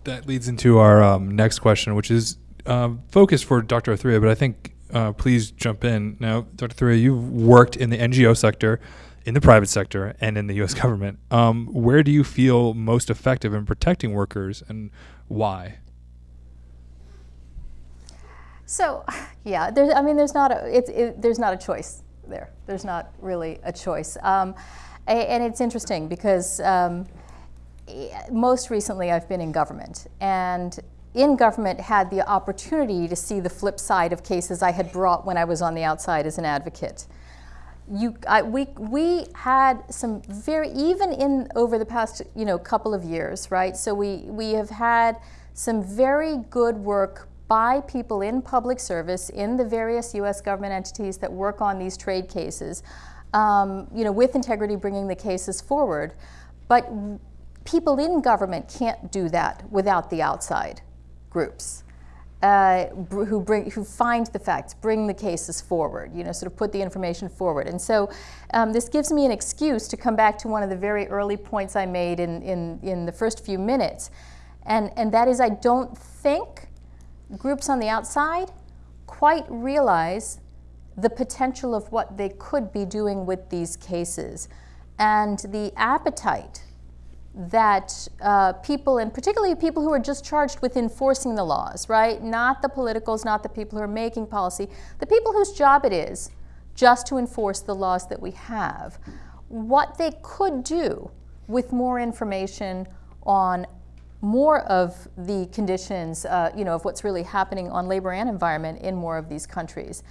That leads into our um, next question, which is um, focused for Dr. Athreya, but I think uh, please jump in. Now, Dr. Athreya, you've worked in the NGO sector, in the private sector, and in the U.S. government. Um, where do you feel most effective in protecting workers, and why? So, yeah, there's, I mean, there's not a, it's, it, there's not a choice there. There's not really a choice. Um, and it's interesting because um, most recently I've been in government, and in government had the opportunity to see the flip side of cases I had brought when I was on the outside as an advocate. You, I, we, we had some very even in over the past you know couple of years, right? So we we have had some very good work by people in public service in the various U.S. government entities that work on these trade cases, um, you know, with integrity, bringing the cases forward. But people in government can't do that without the outside groups uh, who bring who find the facts, bring the cases forward. You know, sort of put the information forward. And so, um, this gives me an excuse to come back to one of the very early points I made in in, in the first few minutes, and and that is I don't think groups on the outside quite realize the potential of what they could be doing with these cases and the appetite that uh, people, and particularly people who are just charged with enforcing the laws, right? Not the politicals, not the people who are making policy, the people whose job it is just to enforce the laws that we have. What they could do with more information on more of the conditions, uh, you know, of what's really happening on labor and environment in more of these countries.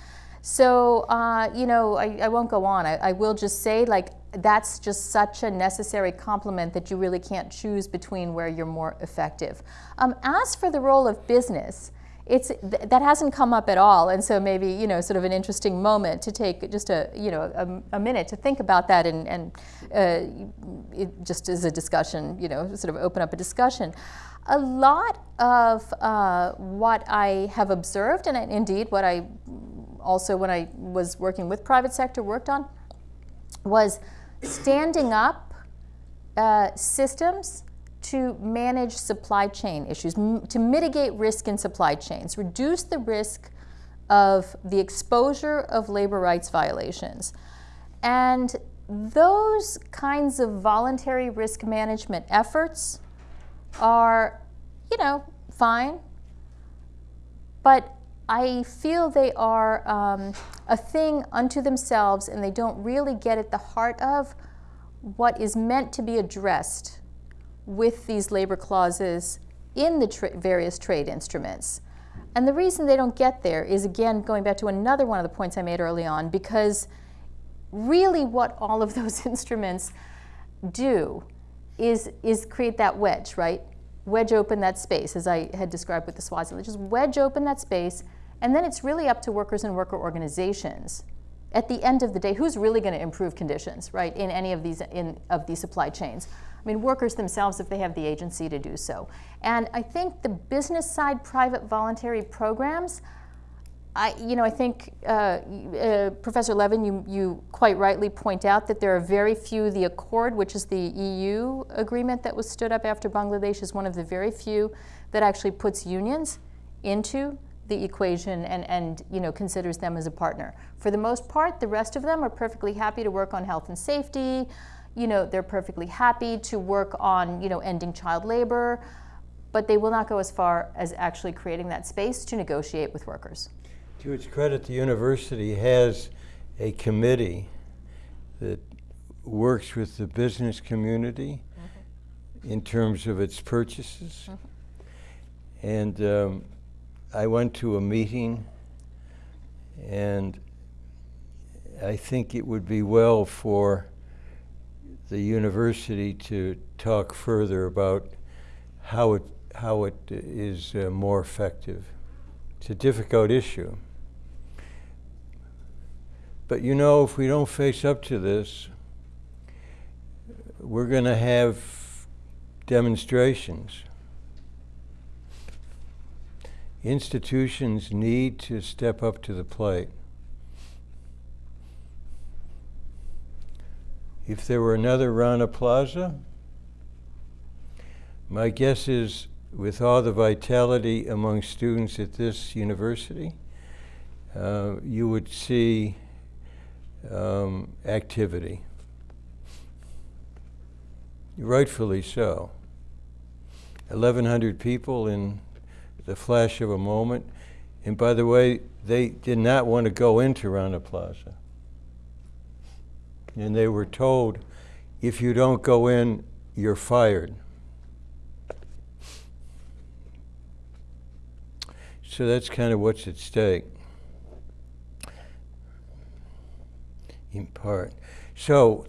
So, uh, you know, I, I, won't go on. I, I, will just say, like, that's just such a necessary complement that you really can't choose between where you're more effective. Um, as for the role of business, it's th- that hasn't come up at all, and so maybe you know, sort of an interesting moment to take just a you know a, a minute to think about that, and, and uh, just as a discussion, you know, sort of open up a discussion. A lot of uh, what I have observed, and indeed what I also when I was working with private sector worked on, was standing up uh, systems to manage supply chain issues, to mitigate risk in supply chains, reduce the risk of the exposure of labor rights violations. And those kinds of voluntary risk management efforts are, you know, fine, but I feel they are um, a thing unto themselves and they don't really get at the heart of what is meant to be addressed with these labor clauses in the tra- various trade instruments. And the reason they don't get there is, again, going back to another one of the points I made early on, because really what all of those instruments do is, is create that wedge, right? Wedge open that space, as I had described with the Swaziland. Just wedge open that space, and then it's really up to workers and worker organizations. At the end of the day, who's really going to improve conditions, right, in any of these in of these supply chains? I mean, workers themselves, if they have the agency to do so. And I think the business side private voluntary programs, I, you know, I think uh, uh, Professor Levin, you, you quite rightly point out that there are very few. The Accord, which is the EU agreement that was stood up after Bangladesh, is one of the very few that actually puts unions into the equation and, and you know, considers them as a partner. For the most part, the rest of them are perfectly happy to work on health and safety, you know, they're perfectly happy to work on, you know, ending child labor, but they will not go as far as actually creating that space to negotiate with workers. To its credit, the university has a committee that works with the business community mm-hmm. in terms of its purchases. Mm-hmm. And um, I went to a meeting, and I think it would be well for the university to talk further about how it how it is uh, more effective. It's a difficult issue. But you know, if we don't face up to this, we're going to have demonstrations. institutions need to step up to the plate. If there were another Rana Plaza, my guess is with all the vitality among students at this university, uh, you would see um, activity. Rightfully so. 1,100 people in the flash of a moment. And by the way, they did not want to go into Rana Plaza. And they were told, if you don't go in, you're fired. So that's kind of what's at stake, in part. So,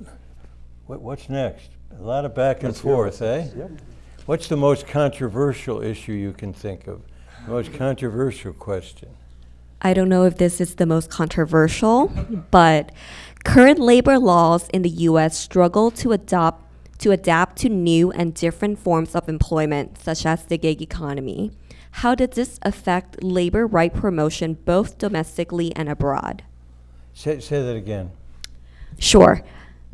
what, what's next? A lot of back and Let's forth, eh? Yep. What's the most controversial issue you can think of? The most controversial question? I don't know if this is the most controversial, but current labor laws in the US struggle to adopt to adapt to new and different forms of employment, such as the gig economy. How did this affect labor right promotion both domestically and abroad? Say, say that again. Sure.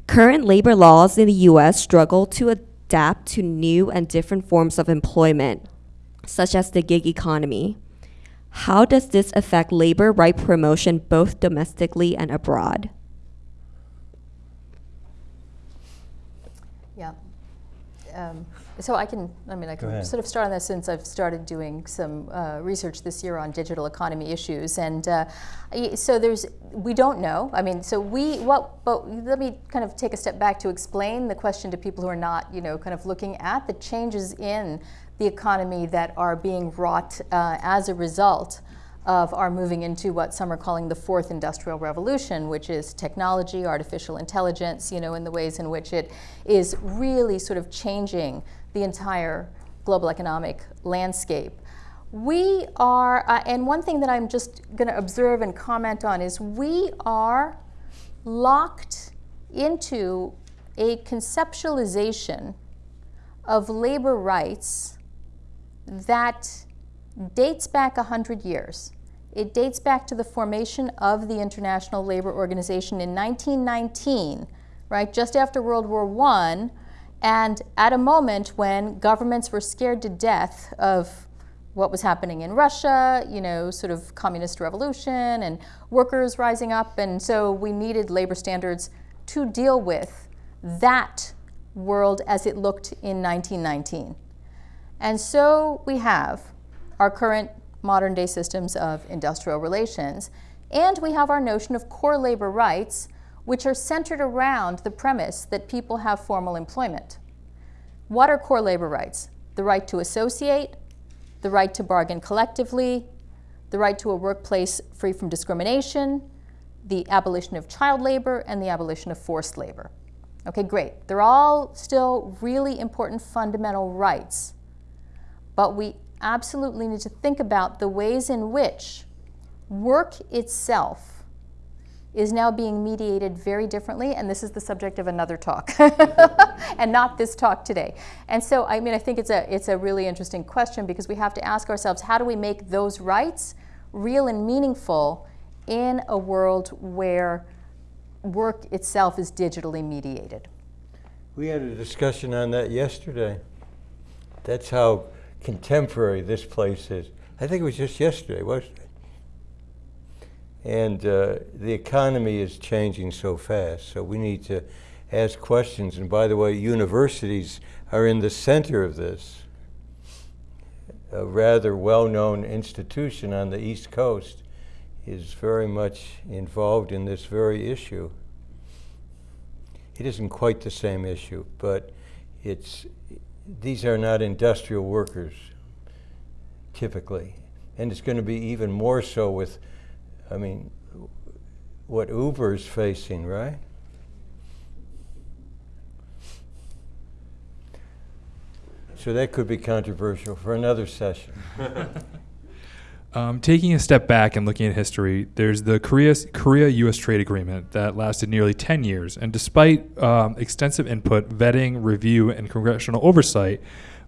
Current labor laws in the US struggle to adapt to new and different forms of employment, such as the gig economy. How does this affect labor right promotion both domestically and abroad? Yeah. Um, so I can, I mean, I can sort of start on this since I've started doing some uh, research this year on digital economy issues. And uh, so there's, we don't know. I mean, so we, what, but let me kind of take a step back to explain the question to people who are not, you know, kind of looking at the changes in the economy that are being wrought uh, as a result of our moving into what some are calling the fourth industrial revolution, which is technology, artificial intelligence, you know, in the ways in which it is really sort of changing the entire global economic landscape. We are, uh, and one thing that I'm just going to observe and comment on is we are locked into a conceptualization of labor rights that dates back 100 years. It dates back to the formation of the International Labor Organization in 1919, right, just after World War I, and at a moment when governments were scared to death of what was happening in Russia, you know, sort of communist revolution and workers rising up, and so we needed labor standards to deal with that world as it looked in 1919. And so we have our current modern day systems of industrial relations, and we have our notion of core labor rights, which are centered around the premise that people have formal employment. What are core labor rights? The right to associate, the right to bargain collectively, the right to a workplace free from discrimination, the abolition of child labor, and the abolition of forced labor. Okay, great. They're all still really important fundamental rights. But we absolutely need to think about the ways in which work itself is now being mediated very differently, and this is the subject of another talk, and not this talk today. And so, I mean, I think it's a, it's a really interesting question because we have to ask ourselves how do we make those rights real and meaningful in a world where work itself is digitally mediated? We had a discussion on that yesterday. That's how contemporary this place is. I think it was just yesterday, wasn't it? And uh, the economy is changing so fast, so we need to ask questions. And by the way, universities are in the center of this. A rather well-known institution on the East Coast is very much involved in this very issue. It isn't quite the same issue, but it's these are not industrial workers typically, and it's going to be even more so with, I mean, what Uber's facing, right? So that could be controversial for another session. Um, taking a step back and looking at history, there's the Korea Korea-U.S. trade agreement that lasted nearly 10 years, and despite um, extensive input, vetting, review, and congressional oversight,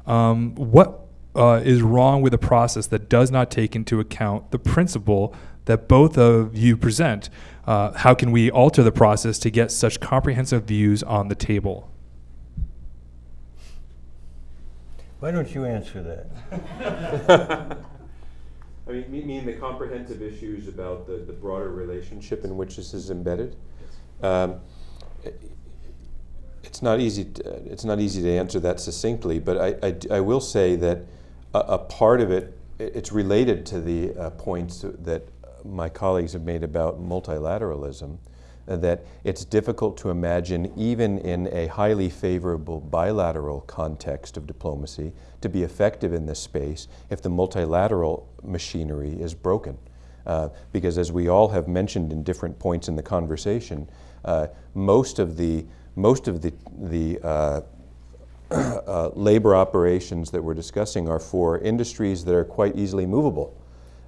um, what uh, is wrong with a process that does not take into account the principle that both of you present? Uh, how can we alter the process to get such comprehensive views on the table? Why don't you answer that? I mean, the comprehensive issues about the, the broader relationship in which this is embedded? Um, i- It's not easy, to- it's not easy to answer that succinctly, but I will say that a, a part of it, i- it's related to the uh, points that my colleagues have made about multilateralism, uh, that it's difficult to imagine, even in a highly favorable bilateral context of diplomacy, to be effective in this space if the multilateral machinery is broken. Uh, because as we all have mentioned in different points in the conversation, uh, most of the most of the the uh, uh, labor operations that we're discussing are for industries that are quite easily movable,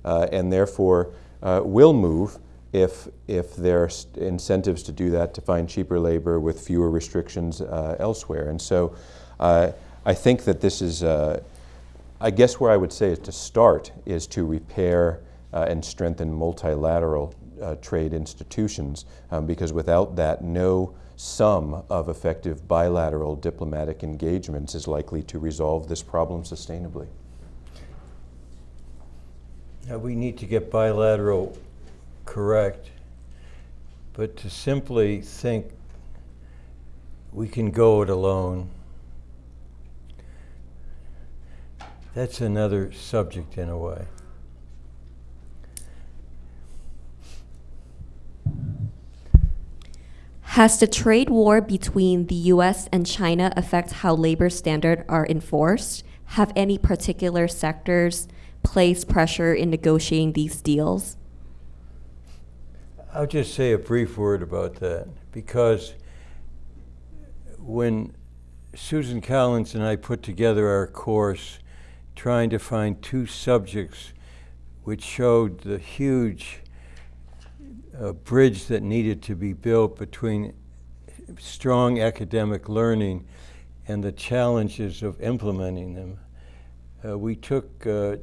uh, and therefore uh, will move if if there are incentives to do that to find cheaper labor with fewer restrictions uh, elsewhere. And so, uh, I think that this is. Uh, I guess where I would say is to start is to repair uh, and strengthen multilateral uh, trade institutions, um, because without that, no sum of effective bilateral diplomatic engagements is likely to resolve this problem sustainably. Now, we need to get bilateral correct, but to simply think we can go it alone, that's another subject in a way. Has the trade war between the US and China affect how labor standards are enforced? Have any particular sectors placed pressure in negotiating these deals? I'll just say a brief word about that because when Susan Collins and I put together our course trying to find two subjects which showed the huge uh, bridge that needed to be built between strong academic learning and the challenges of implementing them. Uh, we took uh,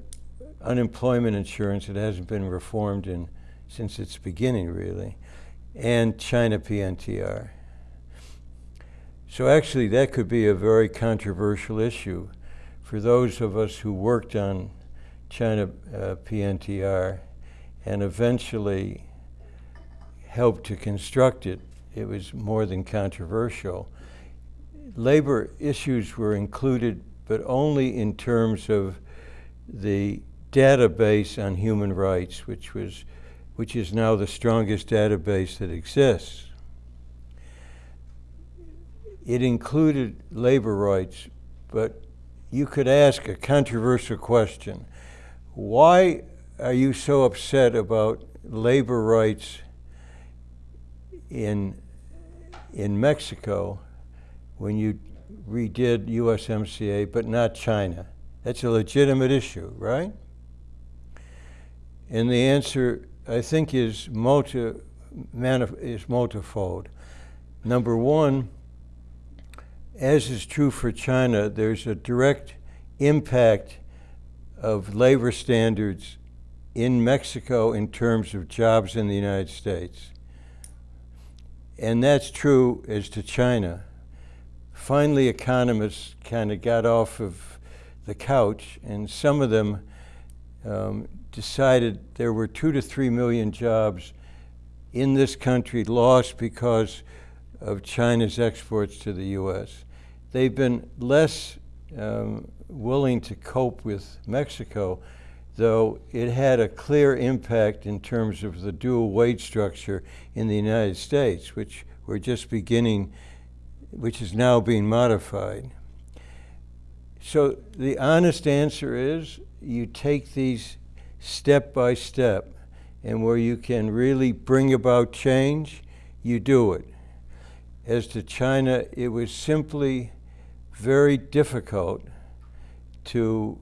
unemployment insurance, that hasn't been reformed in, since its beginning, really, and China PNTR. So actually, that could be a very controversial issue for those of us who worked on China uh, PNTR and eventually helped to construct it. It was more than controversial. Labor issues were included, but only in terms of the database on human rights, which was which is now the strongest database that exists. It included labor rights, but you could ask a controversial question. Why are you so upset about labor rights in, in Mexico when you redid USMCA, but not China? That's a legitimate issue, right? And the answer, I think, is, multi, is multifold. Number one, as is true for China, there's a direct impact of labor standards in Mexico in terms of jobs in the United States. And that's true as to China. Finally, economists kind of got off of the couch, and some of them um, decided there were two to three million jobs in this country lost because of China's exports to the U.S. They've been less um, willing to cope with Mexico, though it had a clear impact in terms of the dual wage structure in the United States, which we're just beginning, which is now being modified. So the honest answer is you take these step by step, and where you can really bring about change, you do it. As to China, it was simply very difficult to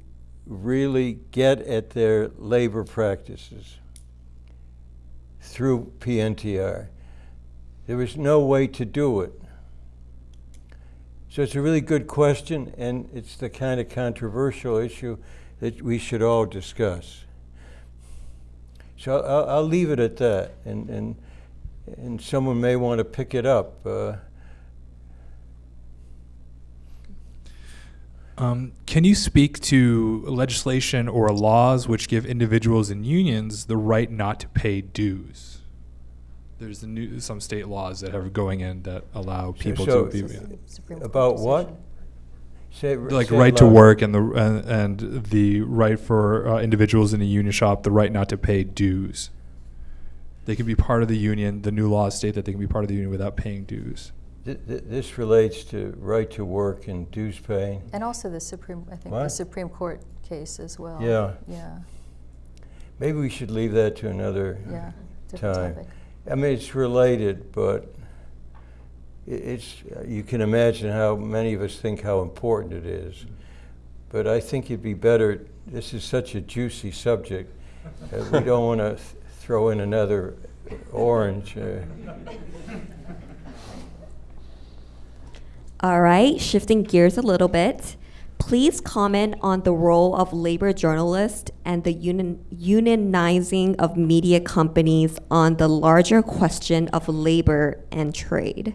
really get at their labor practices through PNTR. There was no way to do it. So it's a really good question, and it's the kind of controversial issue that we should all discuss. So I'll, I'll leave it at that, and, and, and someone may want to pick it up. Uh, Um, can you speak to legislation or laws which give individuals and unions the right not to pay dues? There's the new, some state laws that are going in that allow people so- to be Supreme Court about what? Decision. say like say it right to work and the and, and the right for uh, individuals in a union shop the right not to pay dues. They can be part of the union. The new laws state that they can be part of the union without paying dues. Th- th- This relates to right to work and dues paying. And also the Supreme, I think, the Supreme Court case as well. Yeah. Yeah, Maybe we should leave that to another yeah, time. topic. I mean, it's related, but i- it's, you can imagine how many of us think how important it is. But I think it'd be better, this is such a juicy subject, uh, we don't want to throw in another orange. uh, All right, shifting gears a little bit. Please comment on the role of labor journalists and the union, unionizing of media companies on the larger question of labor and trade.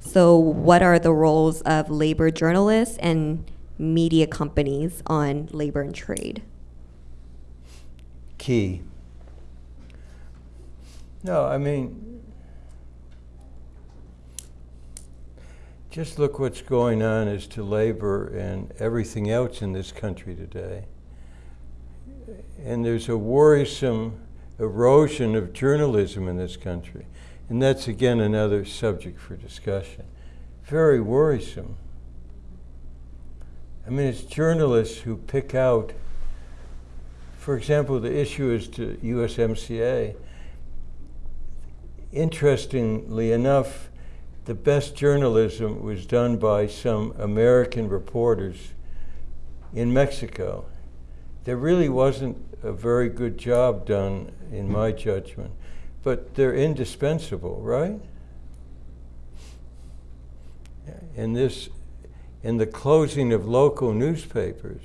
So, what are the roles of labor journalists and media companies on labor and trade? key. No, I mean, just look what's going on as to labor and everything else in this country today. And there's a worrisome erosion of journalism in this country. And that's again another subject for discussion. Very worrisome. I mean, it's journalists who pick out for example, the issue is to USMCA. Interestingly enough, the best journalism was done by some American reporters in Mexico. There really wasn't a very good job done, in my judgment, but they're indispensable, right? In this, in the closing of local newspapers.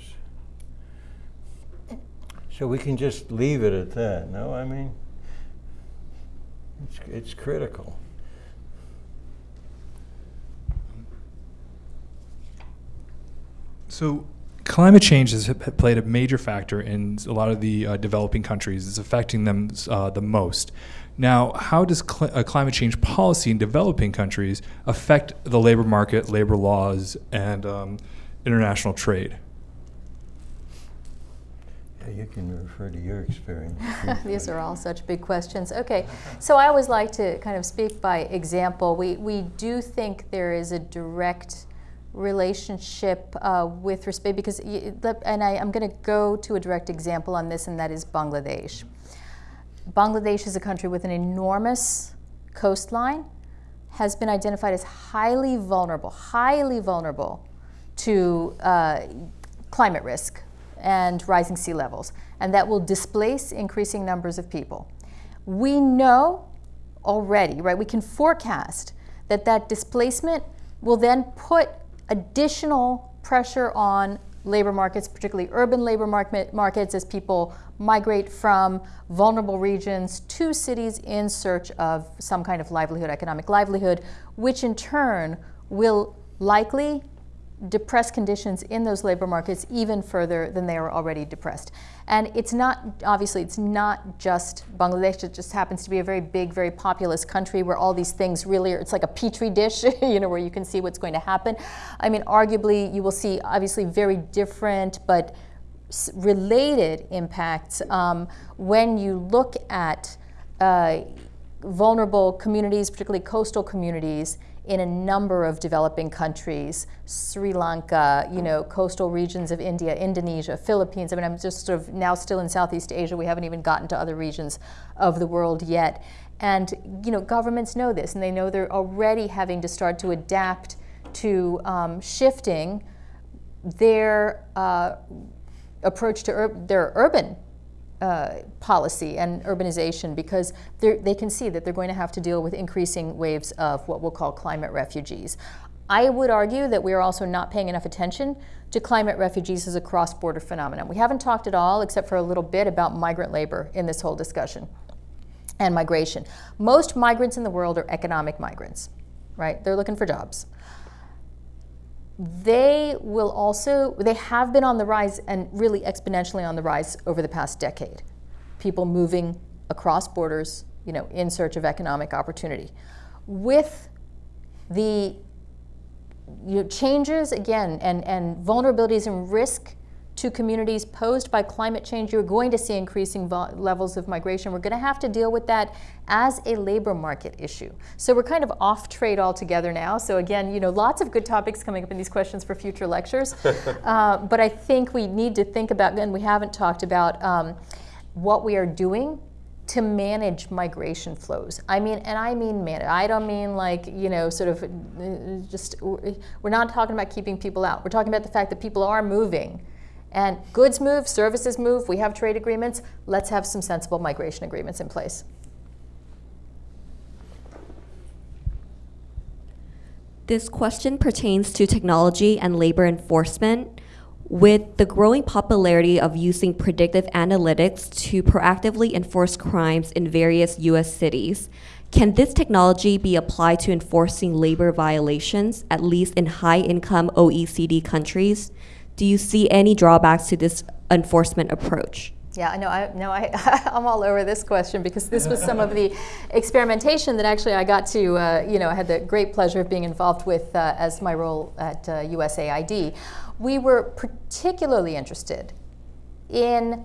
So we can just leave it at that, no? I mean, it's, it's critical. So, climate change has played a major factor in a lot of the uh, developing countries. It's affecting them uh, the most. Now, how does cl- uh, climate change policy in developing countries affect the labor market, labor laws, and um, international trade? Yeah, you can refer to your experience. These are all such big questions. Okay, so I always like to kind of speak by example. We, we do think there is a direct relationship uh, with respect, because, and I, I'm going to go to a direct example on this, and that is Bangladesh. Bangladesh is a country with an enormous coastline, has been identified as highly vulnerable, highly vulnerable to uh, climate risk and rising sea levels, and that will displace increasing numbers of people. We know already, right? We can forecast that that displacement will then put additional pressure on labor markets, particularly urban labor market, markets, as people migrate from vulnerable regions to cities in search of some kind of livelihood, economic livelihood, which in turn will likely depress conditions in those labor markets even further than they are already depressed. And it's not, obviously, it's not just Bangladesh, it just happens to be a very big, very populous country where all these things really are, it's like a petri dish, you know, where you can see what's going to happen. I mean, arguably, you will see obviously very different but related impacts um, when you look at uh, vulnerable communities, particularly coastal communities, in a number of developing countries, Sri Lanka, you know, coastal regions of India, Indonesia, Philippines. I mean, I'm just sort of now still in Southeast Asia. We haven't even gotten to other regions of the world yet. And, you know, governments know this, and they know they're already having to start to adapt to um, shifting their uh, approach to ur- their urban uh, policy and urbanization because they can see that they're going to have to deal with increasing waves of what we'll call climate refugees. I would argue that we are also not paying enough attention to climate refugees as a cross-border phenomenon. We haven't talked at all, except for a little bit, about migrant labor in this whole discussion and migration. Most migrants in the world are economic migrants, right? They're looking for jobs. They will also, they have been on the rise and really exponentially on the rise over the past decade. People moving across borders, you know, in search of economic opportunity. With the you know, changes, again, and, and vulnerabilities and risk to communities posed by climate change, you're going to see increasing levels of migration. We're going to have to deal with that as a labor market issue. So we're kind of off trade altogether now. So again, you know, lots of good topics coming up in these questions for future lectures. uh, but I think we need to think about, and we haven't talked about, um, what we are doing to manage migration flows. I mean, and I mean manage. I don't mean like, you know, sort of uh, just, we're not talking about keeping people out. We're talking about the fact that people are moving and goods move, services move, we have trade agreements. Let's have some sensible migration agreements in place. This question pertains to technology and labor enforcement. With the growing popularity of using predictive analytics to proactively enforce crimes in various US cities, can this technology be applied to enforcing labor violations, at least in high income OECD countries? Do you see any drawbacks to this enforcement approach? Yeah, I know. I know. I, I'm all over this question because this was some of the experimentation that actually I got to. Uh, you know, I had the great pleasure of being involved with uh, as my role at uh, USAID. We were particularly interested in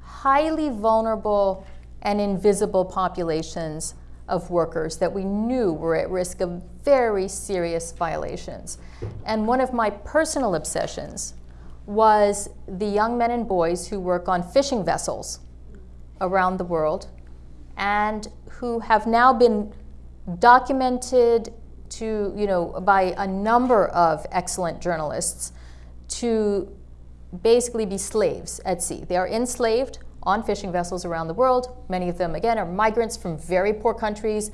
highly vulnerable and invisible populations of workers that we knew were at risk of very serious violations. And one of my personal obsessions was the young men and boys who work on fishing vessels around the world and who have now been documented to, you know, by a number of excellent journalists to basically be slaves at sea. They are enslaved on fishing vessels around the world. Many of them, again, are migrants from very poor countries.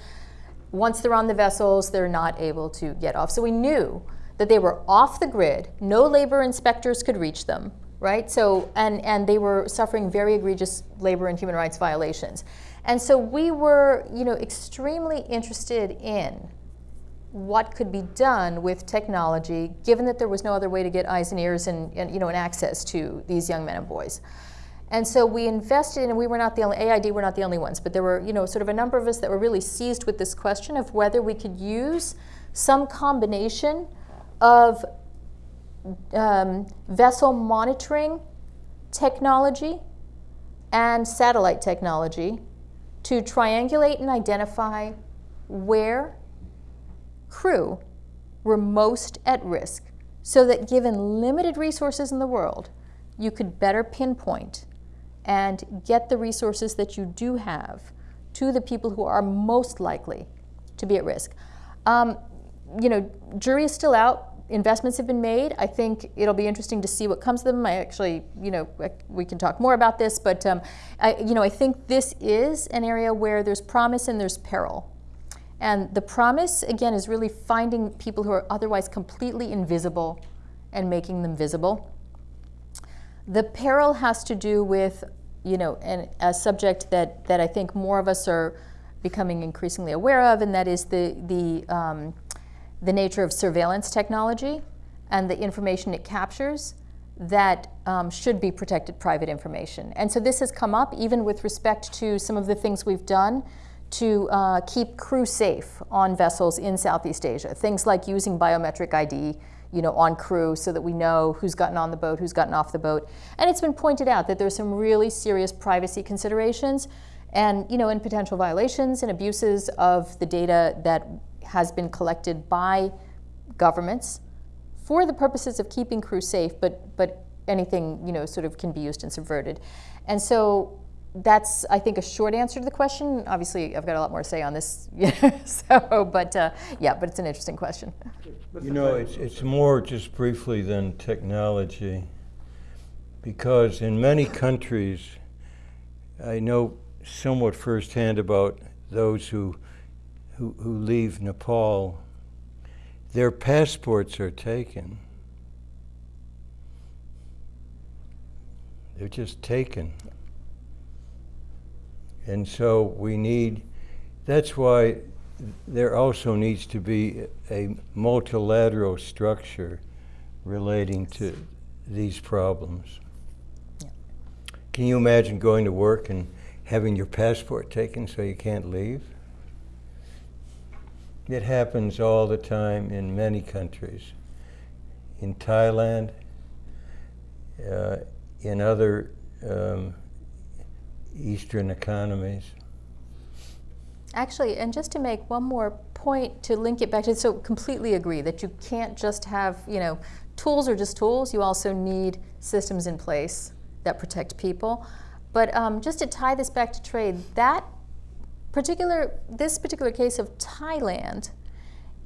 Once they're on the vessels, they're not able to get off. So we knew that they were off the grid, no labor inspectors could reach them, right? So, and, and they were suffering very egregious labor and human rights violations. And so we were, you know, extremely interested in what could be done with technology, given that there was no other way to get eyes and ears and, and you know, and access to these young men and boys. And so we invested in, and we were not the only, AID were not the only ones, but there were, you know, sort of a number of us that were really seized with this question of whether we could use some combination of um, vessel monitoring technology and satellite technology to triangulate and identify where crew were most at risk so that given limited resources in the world, you could better pinpoint and get the resources that you do have to the people who are most likely to be at risk. Um, you know, jury is still out investments have been made. I think it'll be interesting to see what comes of them. I actually, you know, we can talk more about this, but um, I, you know, I think this is an area where there's promise and there's peril. And the promise, again, is really finding people who are otherwise completely invisible and making them visible. The peril has to do with, you know, an, a subject that, that I think more of us are becoming increasingly aware of, and that is the, the um, the nature of surveillance technology and the information it captures that um, should be protected private information. And so this has come up even with respect to some of the things we've done to uh, keep crew safe on vessels in Southeast Asia. Things like using biometric ID you know, on crew so that we know who's gotten on the boat, who's gotten off the boat. And it's been pointed out that there's some really serious privacy considerations and, you know, and potential violations and abuses of the data that has been collected by governments for the purposes of keeping crew safe, but, but anything, you know, sort of can be used and subverted. And so that's, I think, a short answer to the question. Obviously, I've got a lot more to say on this, so, but uh, yeah, but it's an interesting question. You know, it's, it's more just briefly than technology, because in many countries, I know somewhat firsthand about those who who, who leave Nepal, their passports are taken. They're just taken. And so we need, that's why there also needs to be a multilateral structure relating to these problems. Can you imagine going to work and having your passport taken so you can't leave? It happens all the time in many countries. In Thailand, uh, in other um, Eastern economies. Actually, and just to make one more point to link it back to, so completely agree that you can't just have, you know, tools are just tools. You also need systems in place that protect people. But um, just to tie this back to trade, that particular, this particular case of Thailand,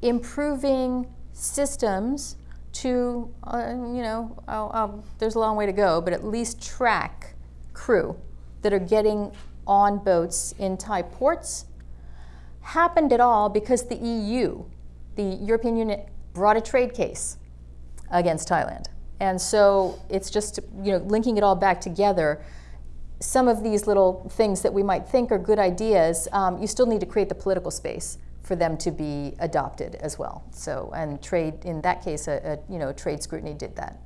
improving systems to, uh, you know, uh, um, there's a long way to go, but at least track crew that are getting on boats in Thai ports happened at all because the EU, the European Union, brought a trade case against Thailand. And so it's just, you know, linking it all back together. Some of these little things that we might think are good ideas, um, you still need to create the political space for them to be adopted as well. So, and trade, in that case, a, a you know, trade scrutiny did that.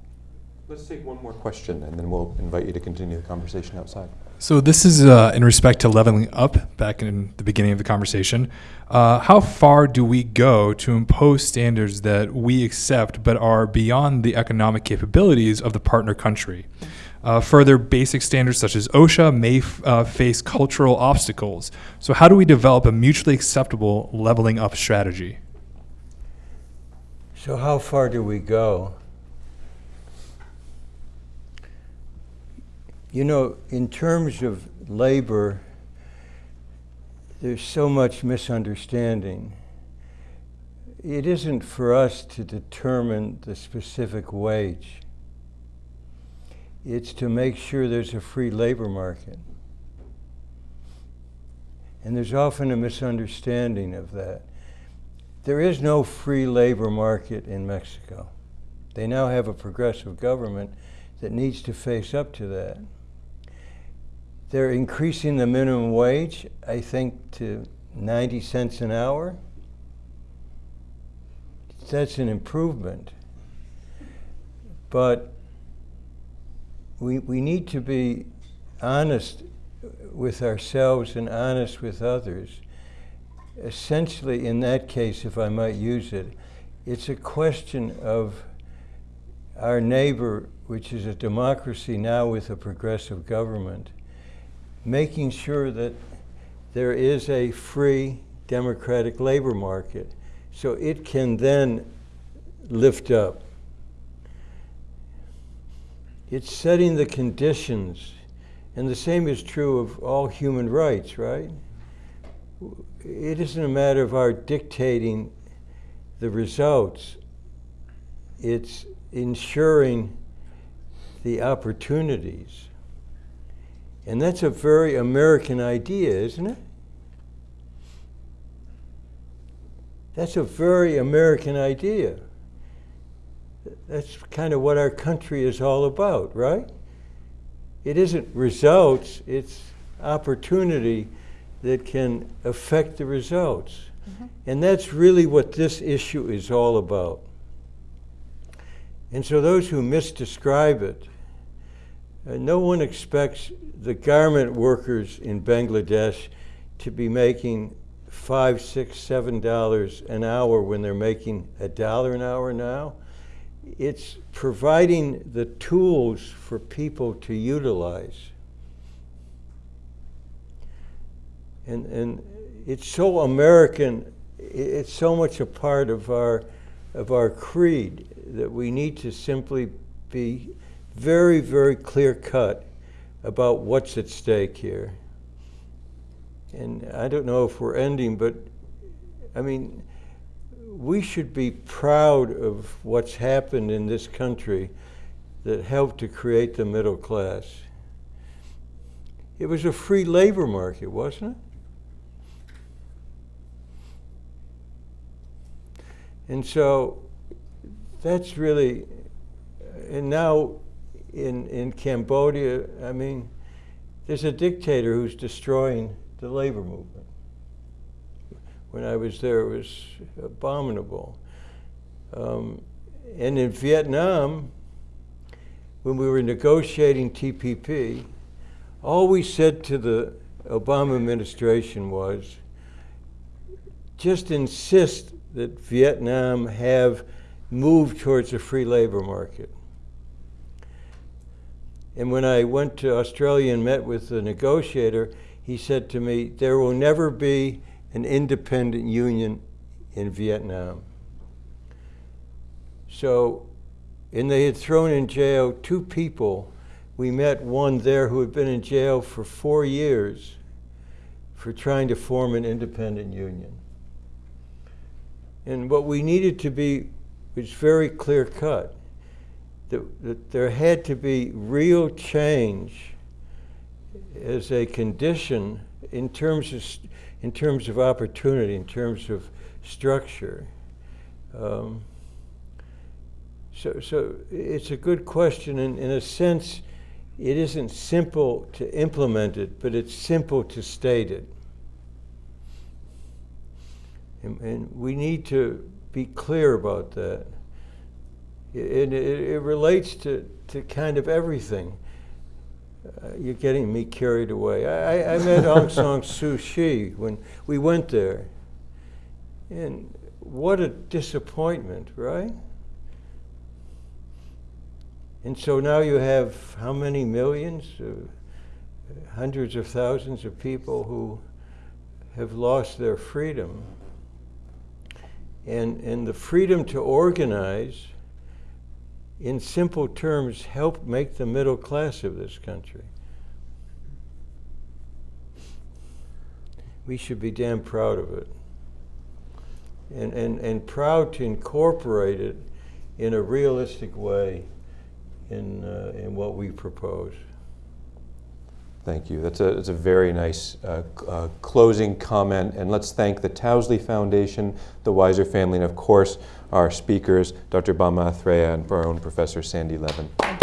Let's take one more question, and then we'll invite you to continue the conversation outside. So this is uh, in respect to leveling up. Back in the beginning of the conversation, uh, how far do we go to impose standards that we accept but are beyond the economic capabilities of the partner country? Uh, further, basic standards such as OSHA may uh, face cultural obstacles. So, how do we develop a mutually acceptable leveling up strategy? So, how far do we go? You know, in terms of labor, there's so much misunderstanding. It isn't for us to determine the specific wage. It's to make sure there's a free labor market. And there's often a misunderstanding of that. There is no free labor market in Mexico. They now have a progressive government that needs to face up to that. They're increasing the minimum wage, I think, to 90 cents an hour. That's an improvement. But we, we need to be honest with ourselves and honest with others. Essentially, in that case, if I might use it, it's a question of our neighbor, which is a democracy now with a progressive government, making sure that there is a free democratic labor market so it can then lift up. It's setting the conditions, and the same is true of all human rights, right? It isn't a matter of our dictating the results, it's ensuring the opportunities. And that's a very American idea, isn't it? That's a very American idea. That's kind of what our country is all about, right? It isn't results, it's opportunity that can affect the results. Mm-hmm. And that's really what this issue is all about. And so those who misdescribe it, uh, no one expects the garment workers in Bangladesh to be making five, six, seven dollars an hour when they're making a dollar an hour now. It's providing the tools for people to utilize. And, and it's so American, it's so much a part of our, of our creed that we need to simply be very, very clear cut about what's at stake here. And I don't know if we're ending, but I mean, we should be proud of what's happened in this country that helped to create the middle class. It was a free labor market, wasn't it? And so that's really, and now in, in Cambodia, I mean, there's a dictator who's destroying the labor movement. When I was there, it was abominable. Um, and in Vietnam, when we were negotiating TPP, all we said to the Obama administration was just insist that Vietnam have moved towards a free labor market. And when I went to Australia and met with the negotiator, he said to me, There will never be an independent union in Vietnam. So, and they had thrown in jail two people. We met one there who had been in jail for four years for trying to form an independent union. And what we needed to be was very clear cut that, that there had to be real change as a condition in terms of, in terms of opportunity, in terms of structure. Um, so, so it's a good question, and in a sense, it isn't simple to implement it, but it's simple to state it. And, and we need to be clear about that. And it, it relates to, to kind of everything. Uh, you're getting me carried away. I, I met Aung San Suu Kyi when we went there. And what a disappointment, right? And so now you have how many millions? Uh, hundreds of thousands of people who have lost their freedom. And, and the freedom to organize, in simple terms, helped make the middle class of this country. We should be damn proud of it. And, and, and proud to incorporate it in a realistic way in, uh, in what we propose. Thank you. That's a, that's a very nice uh, uh, closing comment. And let's thank the Towsley Foundation, the Weiser family, and of course, our speakers, Dr. Bama Athreya and our own Professor Sandy Levin.